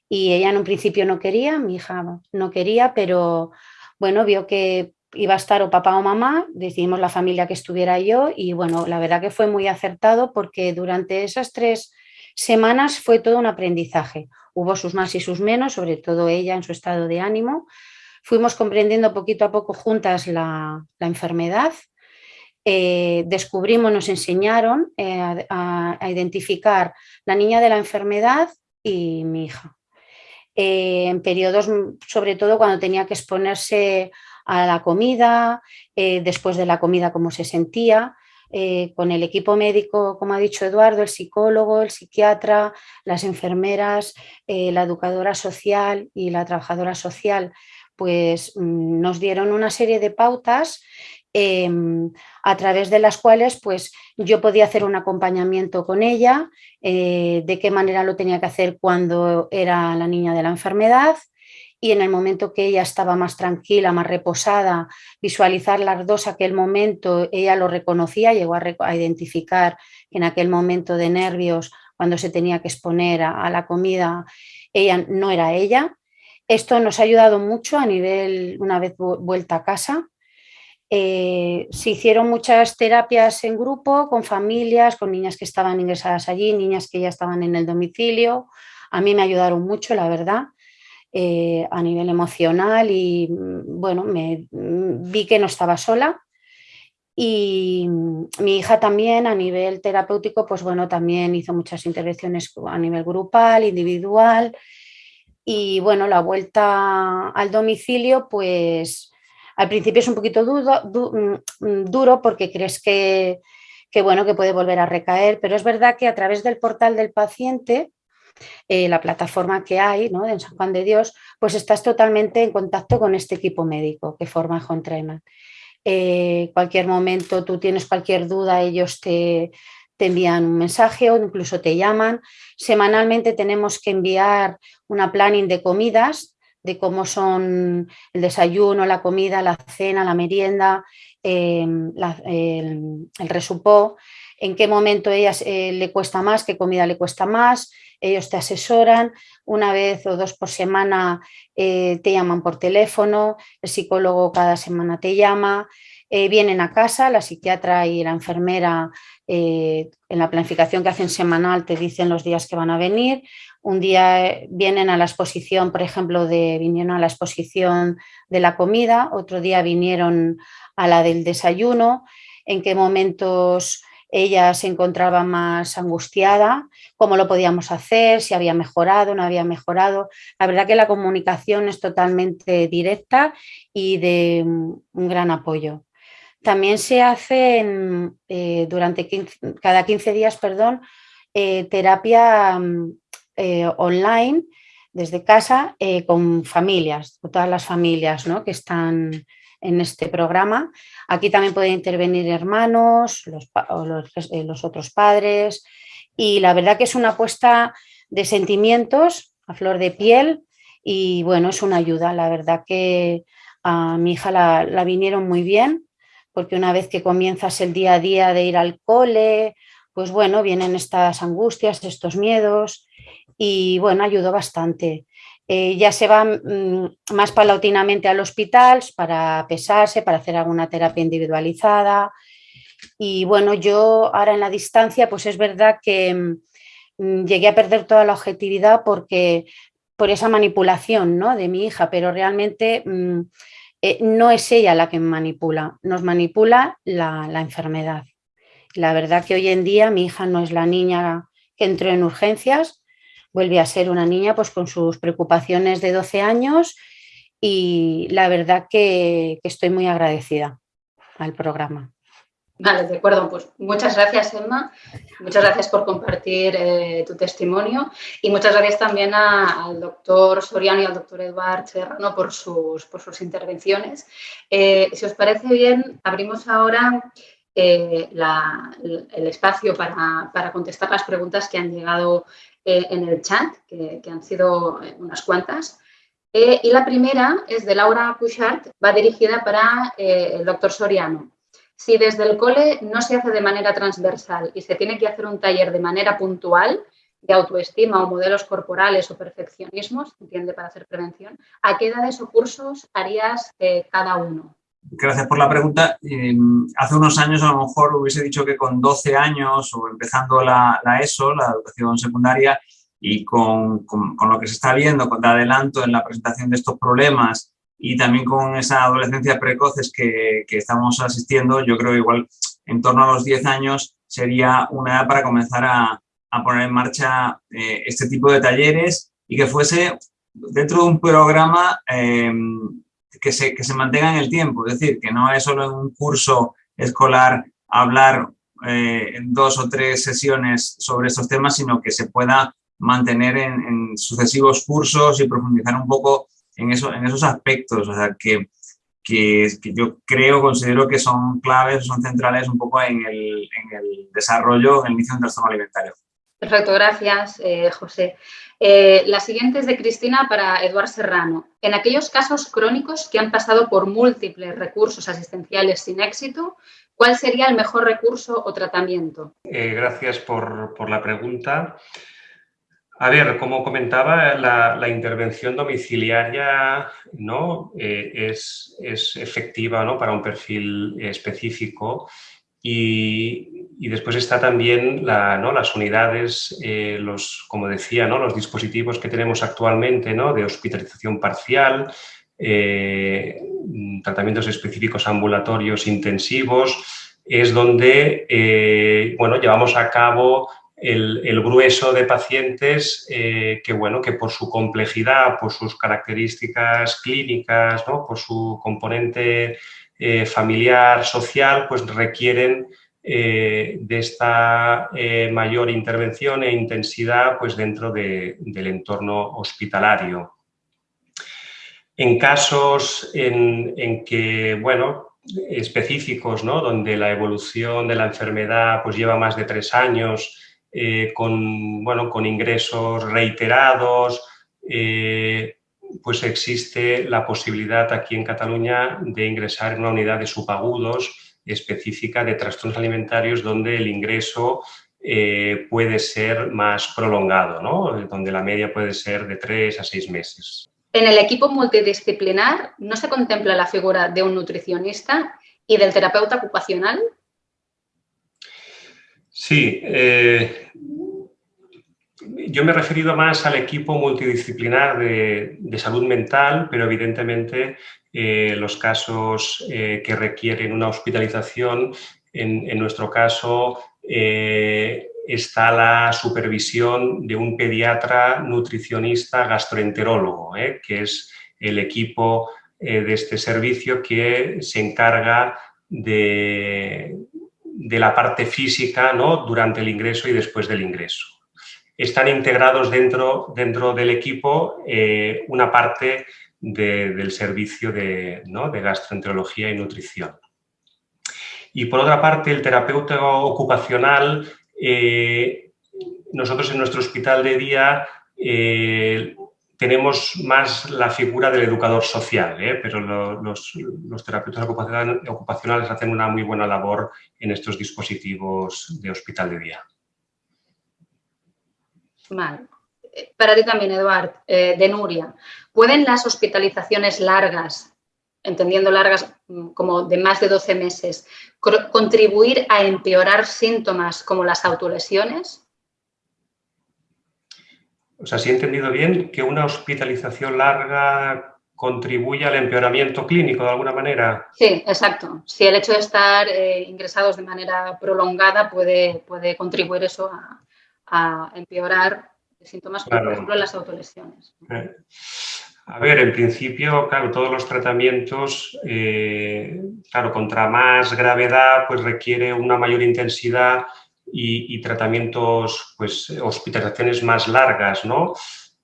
Y ella en un principio no quería, mi hija no quería, pero bueno, vio que iba a estar o papá o mamá, decidimos la familia que estuviera yo y bueno, la verdad que fue muy acertado porque durante esas tres semanas fue todo un aprendizaje. Hubo sus más y sus menos, sobre todo ella en su estado de ánimo. Fuimos comprendiendo poquito a poco juntas la, enfermedad. Eh, descubrimos, nos enseñaron eh, a, identificar la niña de la enfermedad y mi hija. Eh, en periodos, sobre todo cuando tenía que exponerse a la comida, después de la comida cómo se sentía, eh, con el equipo médico, como ha dicho Eduardo, el psicólogo, el psiquiatra, las enfermeras, eh, la educadora social y la trabajadora social, pues mm, nos dieron una serie de pautas em, a través de las cuales pues, yo podía hacer un acompañamiento con ella, eh, de qué manera lo tenía que hacer cuando era la niña de la enfermedad, y en el momento que ella estaba más tranquila, más reposada, visualizar las dos aquel momento, ella lo reconocía, llegó a, identificar que en aquel momento de nervios, cuando se tenía que exponer a, la comida, ella no era ella. Esto nos ha ayudado mucho a nivel, una vez vuelta a casa, eh, se hicieron muchas terapias en grupo, con familias, con niñas que estaban ingresadas allí, niñas que ya estaban en el domicilio. A mí me ayudaron mucho, la verdad. Eh, a nivel emocional y mm, bueno, me mm, vi que no estaba sola. Y mm, mi hija también a nivel terapéutico, pues bueno, también hizo muchas intervenciones a nivel grupal, individual. Y bueno, la vuelta al domicilio, pues al principio es un poquito duro porque crees que, que, bueno, que puede volver a recaer, pero es verdad que a través del portal del paciente eh, la plataforma que hay ¿no? en San Juan de Dios, pues estás totalmente en contacto con este equipo médico que forma Home Trainer. Eh, cualquier momento tú tienes cualquier duda, ellos te, envían un mensaje o incluso te llaman. Semanalmente tenemos que enviar una planning de comidas, de cómo son el desayuno, la comida, la cena, la merienda, em, el, el, resupó, en qué momento a ella eh, le cuesta más, qué comida le cuesta más, ellos te asesoran, una vez o dos por semana eh, te llaman por teléfono, el psicólogo cada semana te llama, eh, vienen a casa, la psiquiatra y la enfermera eh, en la planificación que hacen semanal te dicen los días que van a venir, un día vienen a la exposición, por ejemplo, de, vinieron a la exposición de la comida, otro día vinieron a la del desayuno, en qué momentos ella se encontraba más angustiada, cómo lo podíamos hacer, si había mejorado, no había mejorado. La verdad que la comunicación es totalmente directa y de un gran apoyo. También se hace eh, durante cada 15 días perdón, eh, terapia eh, online desde casa con familias, con todas las familias ¿no? que están en este programa. Aquí también pueden intervenir hermanos, eh, los, otros padres y la verdad que es una apuesta de sentimientos a flor de piel y bueno, es una ayuda. La verdad que a mi hija la, vinieron muy bien porque una vez que comienzas el día a día de ir al cole, pues bueno, vienen estas angustias, estos miedos y bueno, ayudó bastante. Eh, ya se va mm, más paulatinamente al hospital para pesarse, para hacer alguna terapia individualizada. Y bueno, yo ahora en la distancia, pues es verdad que mm, llegué a perder toda la objetividad porque por esa manipulación ¿no? de mi hija, pero realmente mm, eh, no es ella la que manipula, nos manipula la, la enfermedad. La verdad que hoy en día mi hija no es la niña que entró en urgencias, vuelve a ser una niña pues con sus preocupaciones de 12 años y la verdad que, estoy muy agradecida al programa. Vale, de acuerdo. Pues muchas gracias, Emma. Muchas gracias por compartir eh, tu testimonio y muchas gracias también al doctor Soriano y al doctor Eduard Serrano por sus, por sus intervenciones. Eh, si os parece bien, abrimos ahora eh, el espacio para, para, contestar las preguntas que han llegado en el chat, que, han sido unas cuantas. Y la primera es de Laura Cushart, va dirigida para el doctor Soriano. Si desde el cole no se hace de manera transversal y se tiene que hacer un taller de manera puntual, de autoestima o modelos corporales o perfeccionismos, entiende para hacer prevención, ¿a qué edades o cursos harías cada uno? Gracias por la pregunta. Em, hace unos años a lo mejor hubiese dicho que con 12 años o empezando la, ESO, la educación secundaria, y con, lo que se está viendo, con adelanto en la presentación de estos problemas y también con esa adolescencia precoces que, estamos asistiendo, yo creo que igual en torno a los 10 años sería una edad para comenzar a, poner en marcha eh, este tipo de talleres y que fuese dentro de un programa em, que se, que se mantenga en el tiempo, es decir, que no es solo en un curso escolar hablar eh, dos o tres sesiones sobre estos temas, sino que se pueda mantener en, sucesivos cursos y profundizar un poco en, eso, en esos aspectos, o sea, que, que, yo creo, considero que son claves, son centrales un poco en el, en el desarrollo, en el inicio de un trastorno alimentario. Perfecto, gracias, eh, José. Eh, la siguiente es de Cristina para Eduard Serrano. En aquellos casos crónicos que han pasado por múltiples recursos asistenciales sin éxito, ¿cuál sería el mejor recurso o tratamiento? Eh, gracias por, la pregunta. A ver, como comentaba, la, intervención domiciliaria ¿no? es, es, efectiva ¿no? para un perfil específico y, después está también las unidades, eh, los, como decía, ¿no? los dispositivos que tenemos actualmente ¿no? de hospitalización parcial, eh, tratamientos específicos ambulatorios intensivos, es donde eh, bueno, llevamos a cabo el, grueso de pacientes que, bueno, que por su complejidad, por sus características clínicas, por su componente eh, familiar, social, pues requieren eh, de esta eh, mayor intervención e intensidad pues dentro del entorno hospitalario. En casos en, que, bueno, específicos, ¿no? donde la evolución de la enfermedad pues lleva más de tres años, con, bueno, con ingresos reiterados, pues existe la posibilidad aquí en Cataluña de ingresar en una unidad de subagudos específica de trastornos alimentarios donde el ingreso eh, puede ser más prolongado, ¿no? donde la media puede ser de tres a seis meses. En el equipo multidisciplinar no se contempla la figura de un nutricionista y del terapeuta ocupacional. Sí, eh, yo me he referido más al equipo multidisciplinar de, salud mental, pero evidentemente eh, los casos eh, que requieren una hospitalización, en, nuestro caso eh, está la supervisión de un pediatra nutricionista gastroenterólogo, que es el equipo de este servicio que se encarga de, la parte física durante el ingreso y después del ingreso están integrados dentro, dentro del equipo eh, una parte del servicio de, gastroenterología y nutrición. Y por otra parte, el terapeuta ocupacional, eh, nosotros en nuestro hospital de día eh, tenemos más la figura del educador social, pero los, terapeutas ocupacionales hacen una muy buena labor en estos dispositivos de hospital de día. Vale. Eh, para ti también, Eduard, eh, de Nuria. ¿Pueden las hospitalizaciones largas, entendiendo largas mm, como de más de 12 meses, contribuir a empeorar síntomas como las autolesiones? O sea, si he entendido bien, que una hospitalización larga contribuye al empeoramiento clínico de alguna manera. Sí, exacto. Si el hecho de estar eh, ingresados de manera prolongada puede, puede contribuir eso a, a empeorar síntomas como, por ejemplo, las autolesiones. Eh, a ver, en principio, claro, todos los tratamientos, eh, claro, contra más gravedad, pues requiere una mayor intensidad y, tratamientos, pues, hospitalizaciones más largas, ¿no?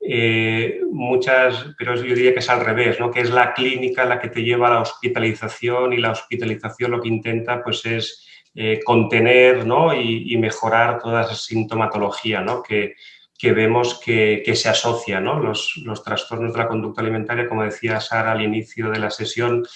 Eh, muchas, pero yo diría que es al revés, ¿no? que es la clínica la que te lleva a la hospitalización y la hospitalización lo que intenta pues es eh, contener y, mejorar toda esa sintomatología que, vemos que, se asocia. Los, trastornos de la conducta alimentaria, como decía Sara al inicio de la sesión,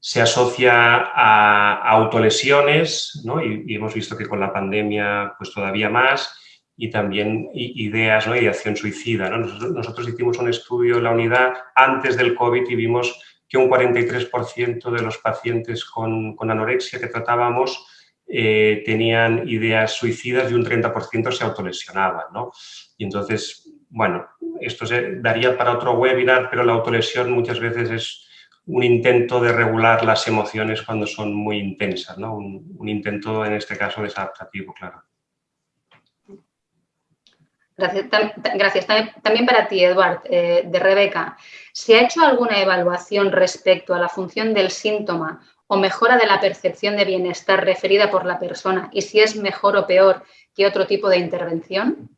se asocia a, autolesiones y, hemos visto que con la pandemia pues todavía más y también ideas, ¿no? ideación suicida. Nosotros, hicimos un estudio en la unidad antes del COVID y vimos que un 43% de los pacientes con, anorexia que tratábamos eh, tenían ideas suicidas y un 30% se autolesionaban. ¿no? Y entonces, bueno, esto se daría para otro webinar, pero la autolesión muchas veces es un intento de regular las emociones cuando son muy intensas, ¿no? un, intento en este caso desadaptativo, claro. Gracias. También para ti, Eduard, eh, de Rebeca. ¿Se ha hecho alguna evaluación respecto a la función del síntoma o mejora de la percepción de bienestar referida por la persona y si es mejor o peor que otro tipo de intervención?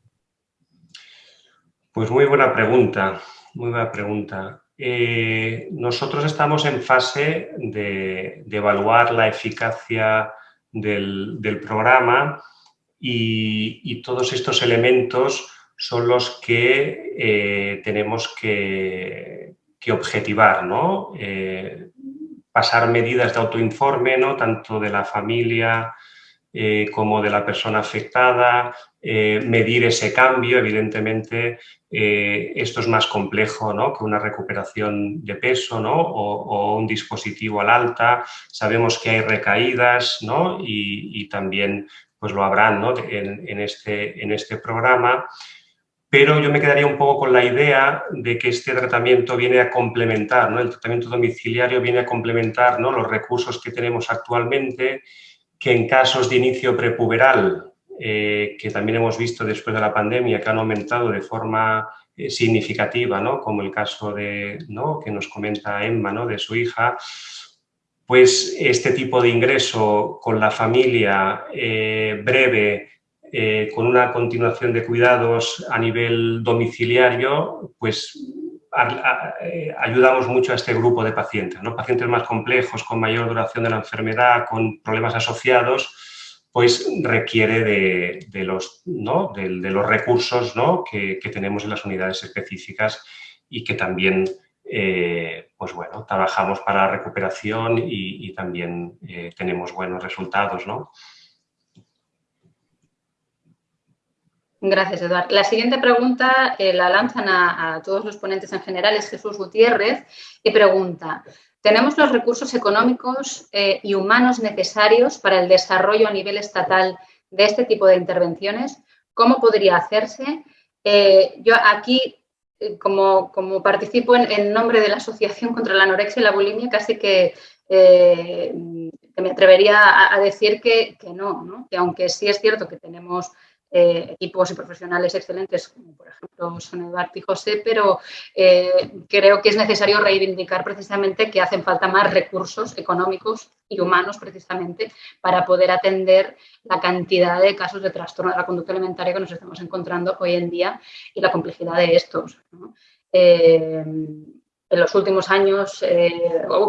Pues muy buena pregunta, muy buena pregunta. Eh, nosotros estamos en fase de, evaluar la eficacia del, programa y, todos estos elementos son los que eh, tenemos que, objetivar, ¿no? Eh, pasar medidas de autoinforme, ¿no? tanto de la familia como de la persona afectada, medir ese cambio, evidentemente eh, esto es más complejo ¿no? que una recuperación de peso ¿no? o, un dispositivo al alta. Sabemos que hay recaídas ¿no? y, también pues lo habrán ¿no? en, este, en este programa. Pero yo me quedaría un poco con la idea de que este tratamiento viene a complementar, ¿no? el tratamiento domiciliario viene a complementar ¿no? los recursos que tenemos actualmente, que en casos de inicio prepuberal eh, que también hemos visto después de la pandemia que han aumentado de forma eh, significativa, ¿no? como el caso de, ¿no? que nos comenta Emma, ¿no? de su hija, pues este tipo de ingreso con la familia eh, breve, con una continuación de cuidados a nivel domiciliario, pues ayudamos mucho a este grupo de pacientes, ¿no? pacientes más complejos, con mayor duración de la enfermedad, con problemas asociados, pues requiere de, los, de, los, recursos que, tenemos en las unidades específicas y que también eh, pues bueno, trabajamos para la recuperación y, también eh, tenemos buenos resultados. Gracias, Eduardo. La siguiente pregunta eh, la lanzan a, todos los ponentes en general, es Jesús Gutiérrez, y pregunta, tenemos los recursos económicos y humanos necesarios para el desarrollo a nivel estatal de este tipo de intervenciones. ¿Cómo podría hacerse? Yo aquí, eh, como, participo en, nombre de la Asociación contra la Anorexia y la Bulimia, casi que, me atrevería a, decir que, que no, ¿no? que aunque sí es cierto que tenemos eh, equipos y profesionales excelentes, como por ejemplo son Eduardo y José, pero eh, creo que es necesario reivindicar precisamente que hacen falta más recursos económicos y humanos precisamente para poder atender la cantidad de casos de trastorno de la conducta alimentaria que nos estamos encontrando hoy en día y la complejidad de estos. Eh, en los últimos años,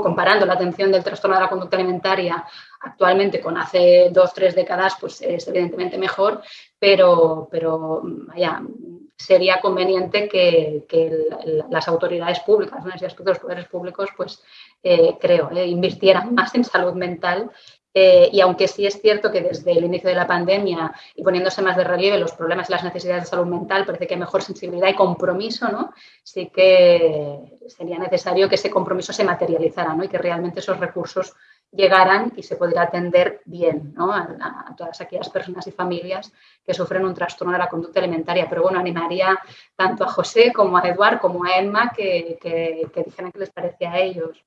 comparando la atención del trastorno de la conducta alimentaria actualmente con hace dos, tres décadas, pues es evidentemente mejor, pero, pero sería conveniente que, las autoridades públicas, en ese aspecto los poderes públicos, pues eh, creo, eh, invirtieran más en salud mental eh, y aunque sí es cierto que desde el inicio de la pandemia y poniéndose más de relieve los problemas y las necesidades de salud mental, parece que hay mejor sensibilidad y compromiso, ¿no? Sí que sería necesario que ese compromiso se materializara, ¿no? Y que realmente esos recursos llegaran y se pudiera atender bien a, todas aquellas personas y familias que sufren un trastorno de la conducta alimentaria. Pero bueno, animaría tanto a José como a Eduard como a Emma que, que, dijeran qué les parece a ellos.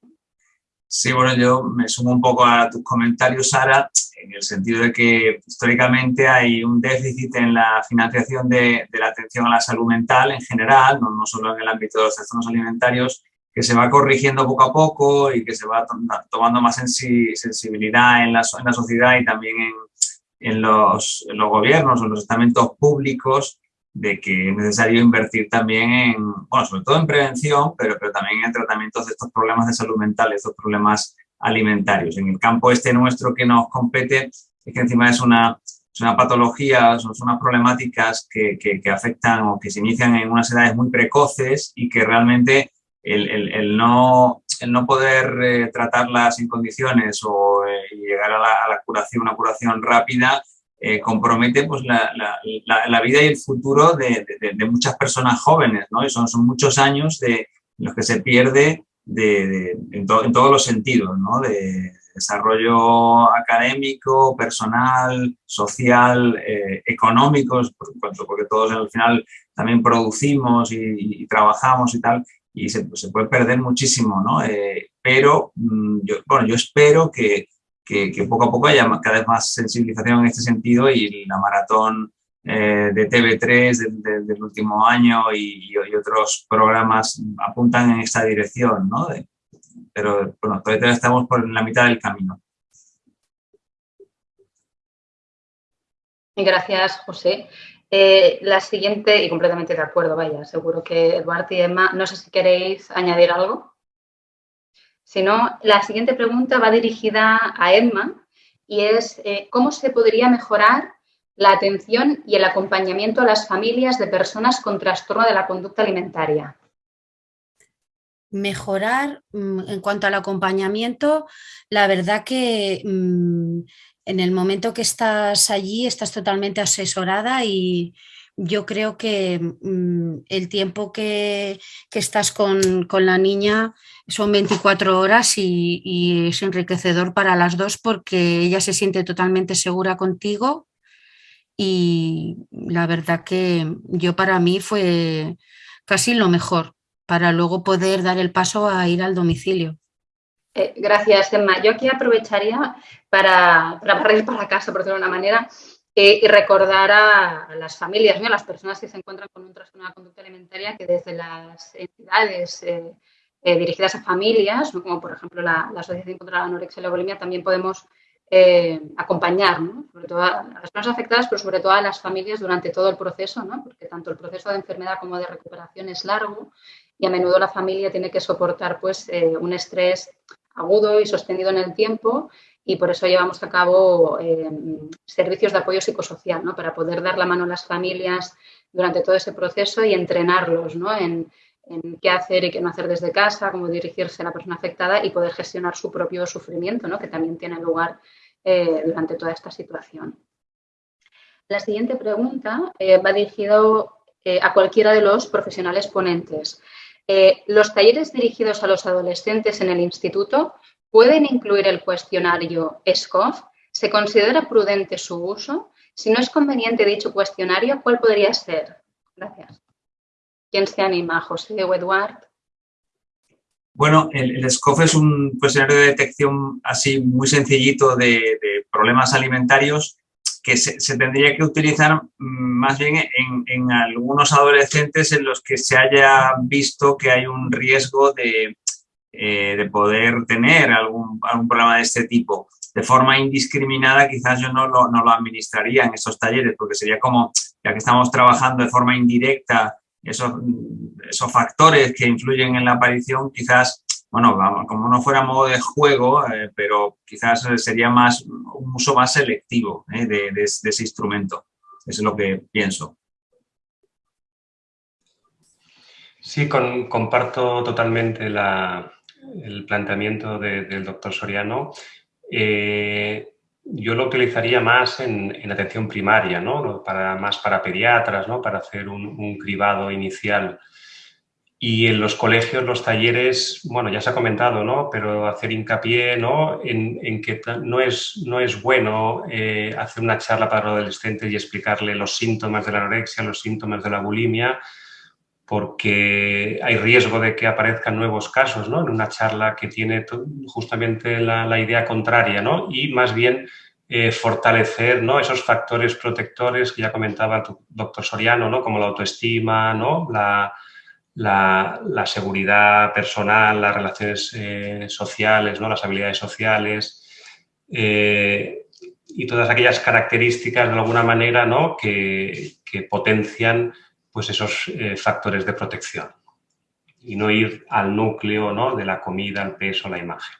Sí, bueno, yo me sumo un poco a tus comentarios, Sara, en el sentido de que históricamente hay un déficit en la financiación de, la atención a la salud mental en general, no, solo en el ámbito de los trastornos alimentarios, que se va corrigiendo poco a poco y que se va tomando más sensibilidad en la, en la sociedad y también en, los, en, los, gobiernos o los estamentos públicos de que es necesario invertir también en, bueno, sobre todo en prevención, pero, pero también en tratamientos de estos problemas de salud mental, estos problemas alimentarios. En el campo este nuestro que nos compete, es que encima es una, es una patología, son, unas problemáticas que, que, afectan o que se inician en unas edades muy precoces y que realmente el, no, el no poder eh, tratarlas en condiciones o eh, llegar a la, curación, una curación rápida, eh, compromete pues, la, la, vida y el futuro de, de, muchas personas jóvenes, ¿no? Y son, son muchos años de, los que se pierde de, en, todos los sentidos, ¿no? De desarrollo académico, personal, social, económico, porque todos al final también producimos y, y, trabajamos y tal, y se, se puede perder muchísimo, ¿no? Eh, pero mm, yo, bueno, yo espero que, que, poco a poco haya cada vez más sensibilización en este sentido y la maratón eh, de TV3 del último año y, otros programas apuntan en esta dirección, ¿no? Pero bueno, todavía estamos por la mitad del camino. Gracias, José. Eh, la siguiente, y completamente de acuerdo, vaya, seguro que Eduardo y Emma, no sé si queréis añadir algo. Si no, la siguiente pregunta va dirigida a Emma y es eh, ¿cómo se podría mejorar la atención y el acompañamiento a las familias de personas con trastorno de la conducta alimentaria? Mejorar mm, en cuanto al acompañamiento, la verdad que mm, en el momento que estás allí estás totalmente asesorada y yo creo que mm, el tiempo que, estás con, la niña son 24 horas y, es enriquecedor para las dos porque ella se siente totalmente segura contigo y la verdad que yo para mí fue casi lo mejor para luego poder dar el paso a ir al domicilio. Eh, gracias, Emma. Yo aquí aprovecharía para, para (laughs) para casa, por decirlo de una manera, eh, y recordar a, las familias, a las personas que se encuentran con un trastorno de conducta alimentaria, que desde las entidades eh, dirigidas a familias, como por ejemplo la, Asociación contra la Anorexia y la Bulimia, también podemos acompañar, sobre todo a las personas afectadas, pero sobre todo a las familias durante todo el proceso, porque tanto el proceso de enfermedad como de recuperación es largo y a menudo la familia tiene que soportar pues, un estrés agudo y sostenido en el tiempo y por eso llevamos a cabo eh, servicios de apoyo psicosocial, para poder dar la mano a las familias durante todo ese proceso y entrenarlos en, qué hacer y qué no hacer desde casa, cómo dirigirse a la persona afectada y poder gestionar su propio sufrimiento, que también tiene lugar eh, durante toda esta situación. La siguiente pregunta eh, va dirigido a cualquiera de los profesionales ponentes. ¿Los talleres dirigidos a los adolescentes en el instituto pueden incluir el cuestionario SCOF? ¿Se considera prudente su uso? Si no es conveniente dicho cuestionario, ¿cuál podría ser? Gracias. ¿Quién se anima? ¿José o Eduard? Bueno, el, SCOF es un cuestionario de detección así muy sencillito de problemas alimentarios que se, tendría que utilizar mm, más bien en, algunos adolescentes en los que se haya visto que hay un riesgo de, eh, poder tener algún, problema de este tipo. De forma indiscriminada quizás yo no lo, no lo administraría en esos talleres porque sería como, ya que estamos trabajando de forma indirecta esos, esos factores que influyen en la aparición, quizás bueno, como no fuera modo de juego, eh, pero quizás sería más un uso más selectivo eh, de, ese instrumento. Eso es lo que pienso. Sí, comparto totalmente el planteamiento del doctor Soriano. Eh, yo lo utilizaría más en, atención primaria, ¿no? Para, más para pediatras, ¿no? para hacer un, cribado inicial y en los colegios, los talleres, bueno, ya se ha comentado, ¿no? Pero hacer hincapié, ¿no? En, que no es, no es bueno eh, hacer una charla para adolescentes y explicarle los síntomas de la anorexia, los síntomas de la bulimia, porque hay riesgo de que aparezcan nuevos casos, ¿no? En una charla que tiene justamente la, idea contraria, ¿no? Y más bien eh, fortalecer ¿no? esos factores protectores que ya comentaba el doctor Soriano, ¿no? Como la autoestima, ¿no? La, la, seguridad personal, las relaciones eh, sociales, ¿no? las habilidades sociales eh, y todas aquellas características de alguna manera ¿no? que, potencian pues, esos eh, factores de protección y no ir al núcleo ¿no? de la comida, el peso, la imagen.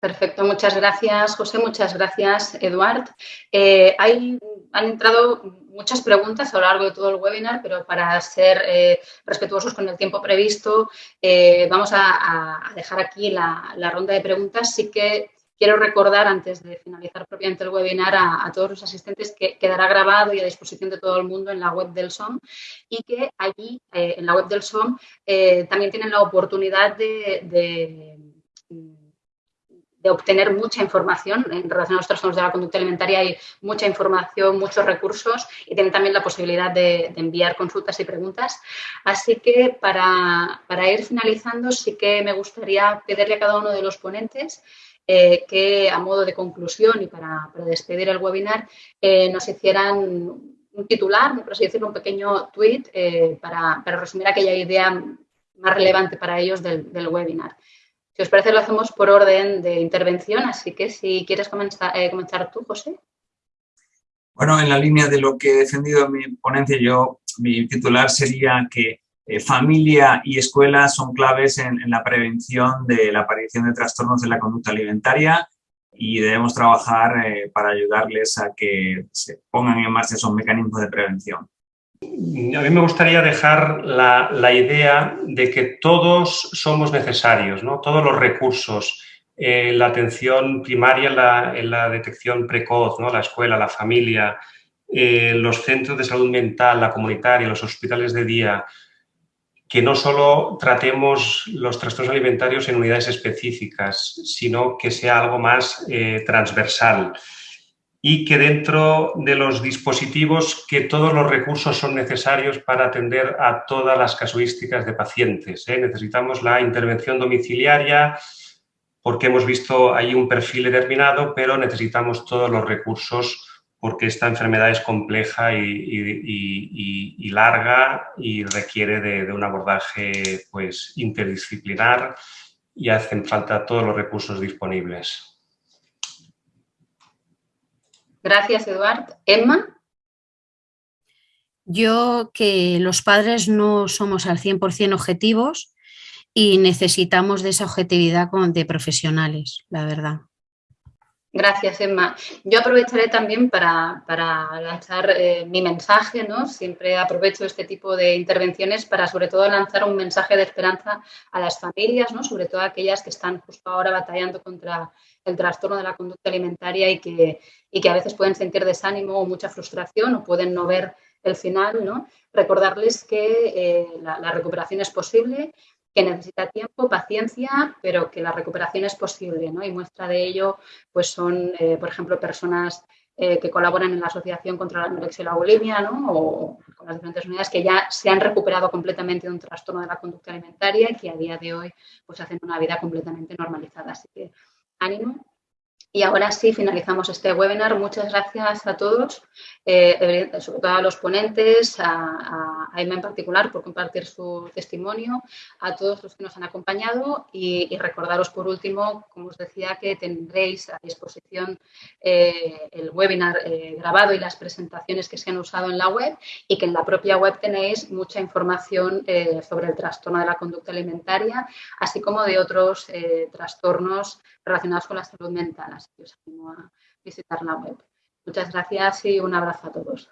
Perfecto, muchas gracias José, muchas gracias Eduard. hay, han entrado muchas preguntas a lo largo de todo el webinar, pero para ser eh, respetuosos con el tiempo previsto, eh, vamos a, dejar aquí la, ronda de preguntas. Sí que quiero recordar, antes de finalizar propiamente el webinar, a, todos los asistentes que quedará grabado y a disposición de todo el mundo en la web del SOM y que allí, eh, en la web del SOM, también tienen la oportunidad de de obtener mucha información en relación a los trastornos de la conducta alimentaria. Hay mucha información, muchos recursos y tienen también la posibilidad de, enviar consultas y preguntas. Así que para, ir finalizando, sí que me gustaría pedirle a cada uno de los ponentes eh, que a modo de conclusión y para, despedir el webinar eh, nos hicieran un titular, por así decirlo, un pequeño tweet eh, para, resumir aquella idea más relevante para ellos del webinar. Si os parece, lo hacemos por orden de intervención, así que si quieres comenzar, comenzar tú, José. Bueno, en la línea de lo que he defendido en mi ponencia, yo, mi titular sería que eh, familia y escuela son claves en, la prevención de la aparición de trastornos de la conducta alimentaria y debemos trabajar eh, para ayudarles a que se pongan en marcha esos mecanismos de prevención. A mí me gustaría dejar la, idea de que todos somos necesarios, ¿no? todos los recursos, eh, la atención primaria la, detección precoz, ¿no? la escuela, la familia, los centros de salud mental, la comunitaria, los hospitales de día, que no solo tratemos los trastornos alimentarios en unidades específicas, sino que sea algo más eh, transversal y que dentro de los dispositivos que todos los recursos son necesarios para atender a todas las casuísticas de pacientes. ¿eh? Necesitamos la intervención domiciliaria porque hemos visto ahí un perfil determinado, pero necesitamos todos los recursos porque esta enfermedad es compleja y, larga y requiere de, un abordaje pues, interdisciplinar y hacen falta todos los recursos disponibles. Gracias, Eduard. Emma. Yo que los padres no somos al 100% objetivos y necesitamos de esa objetividad de profesionales, la verdad. Gracias, Emma. Yo aprovecharé también para, lanzar eh, mi mensaje, ¿no? Siempre aprovecho este tipo de intervenciones para sobre todo lanzar un mensaje de esperanza a las familias, ¿no? Sobre todo aquellas que están justo ahora batallando contra el trastorno de la conducta alimentaria y que, y que a veces pueden sentir desánimo o mucha frustración o pueden no ver el final, ¿no? Recordarles que eh, la recuperación es posible, que necesita tiempo, paciencia, pero que la recuperación es posible, ¿no? Y muestra de ello, pues son, eh, por ejemplo, personas eh, que colaboran en la Asociación contra la Anorexia y la Bulimia, ¿no? O con las diferentes unidades que ya se han recuperado completamente de un trastorno de la conducta alimentaria y que a día de hoy, pues hacen una vida completamente normalizada. Así que ánimo y ahora sí, finalizamos este webinar. Muchas gracias a todos, eh, sobre todo a los ponentes, a, Emma en particular por compartir su testimonio, a todos los que nos han acompañado y, recordaros por último, como os decía, que tendréis a disposición eh, el webinar eh, grabado y las presentaciones que se han usado en la web y que en la propia web tenéis mucha información sobre el trastorno de la conducta alimentaria, así como de otros trastornos relacionados con la salud mental. Así que os animo a visitar la web. Muchas gracias y un abrazo a todos.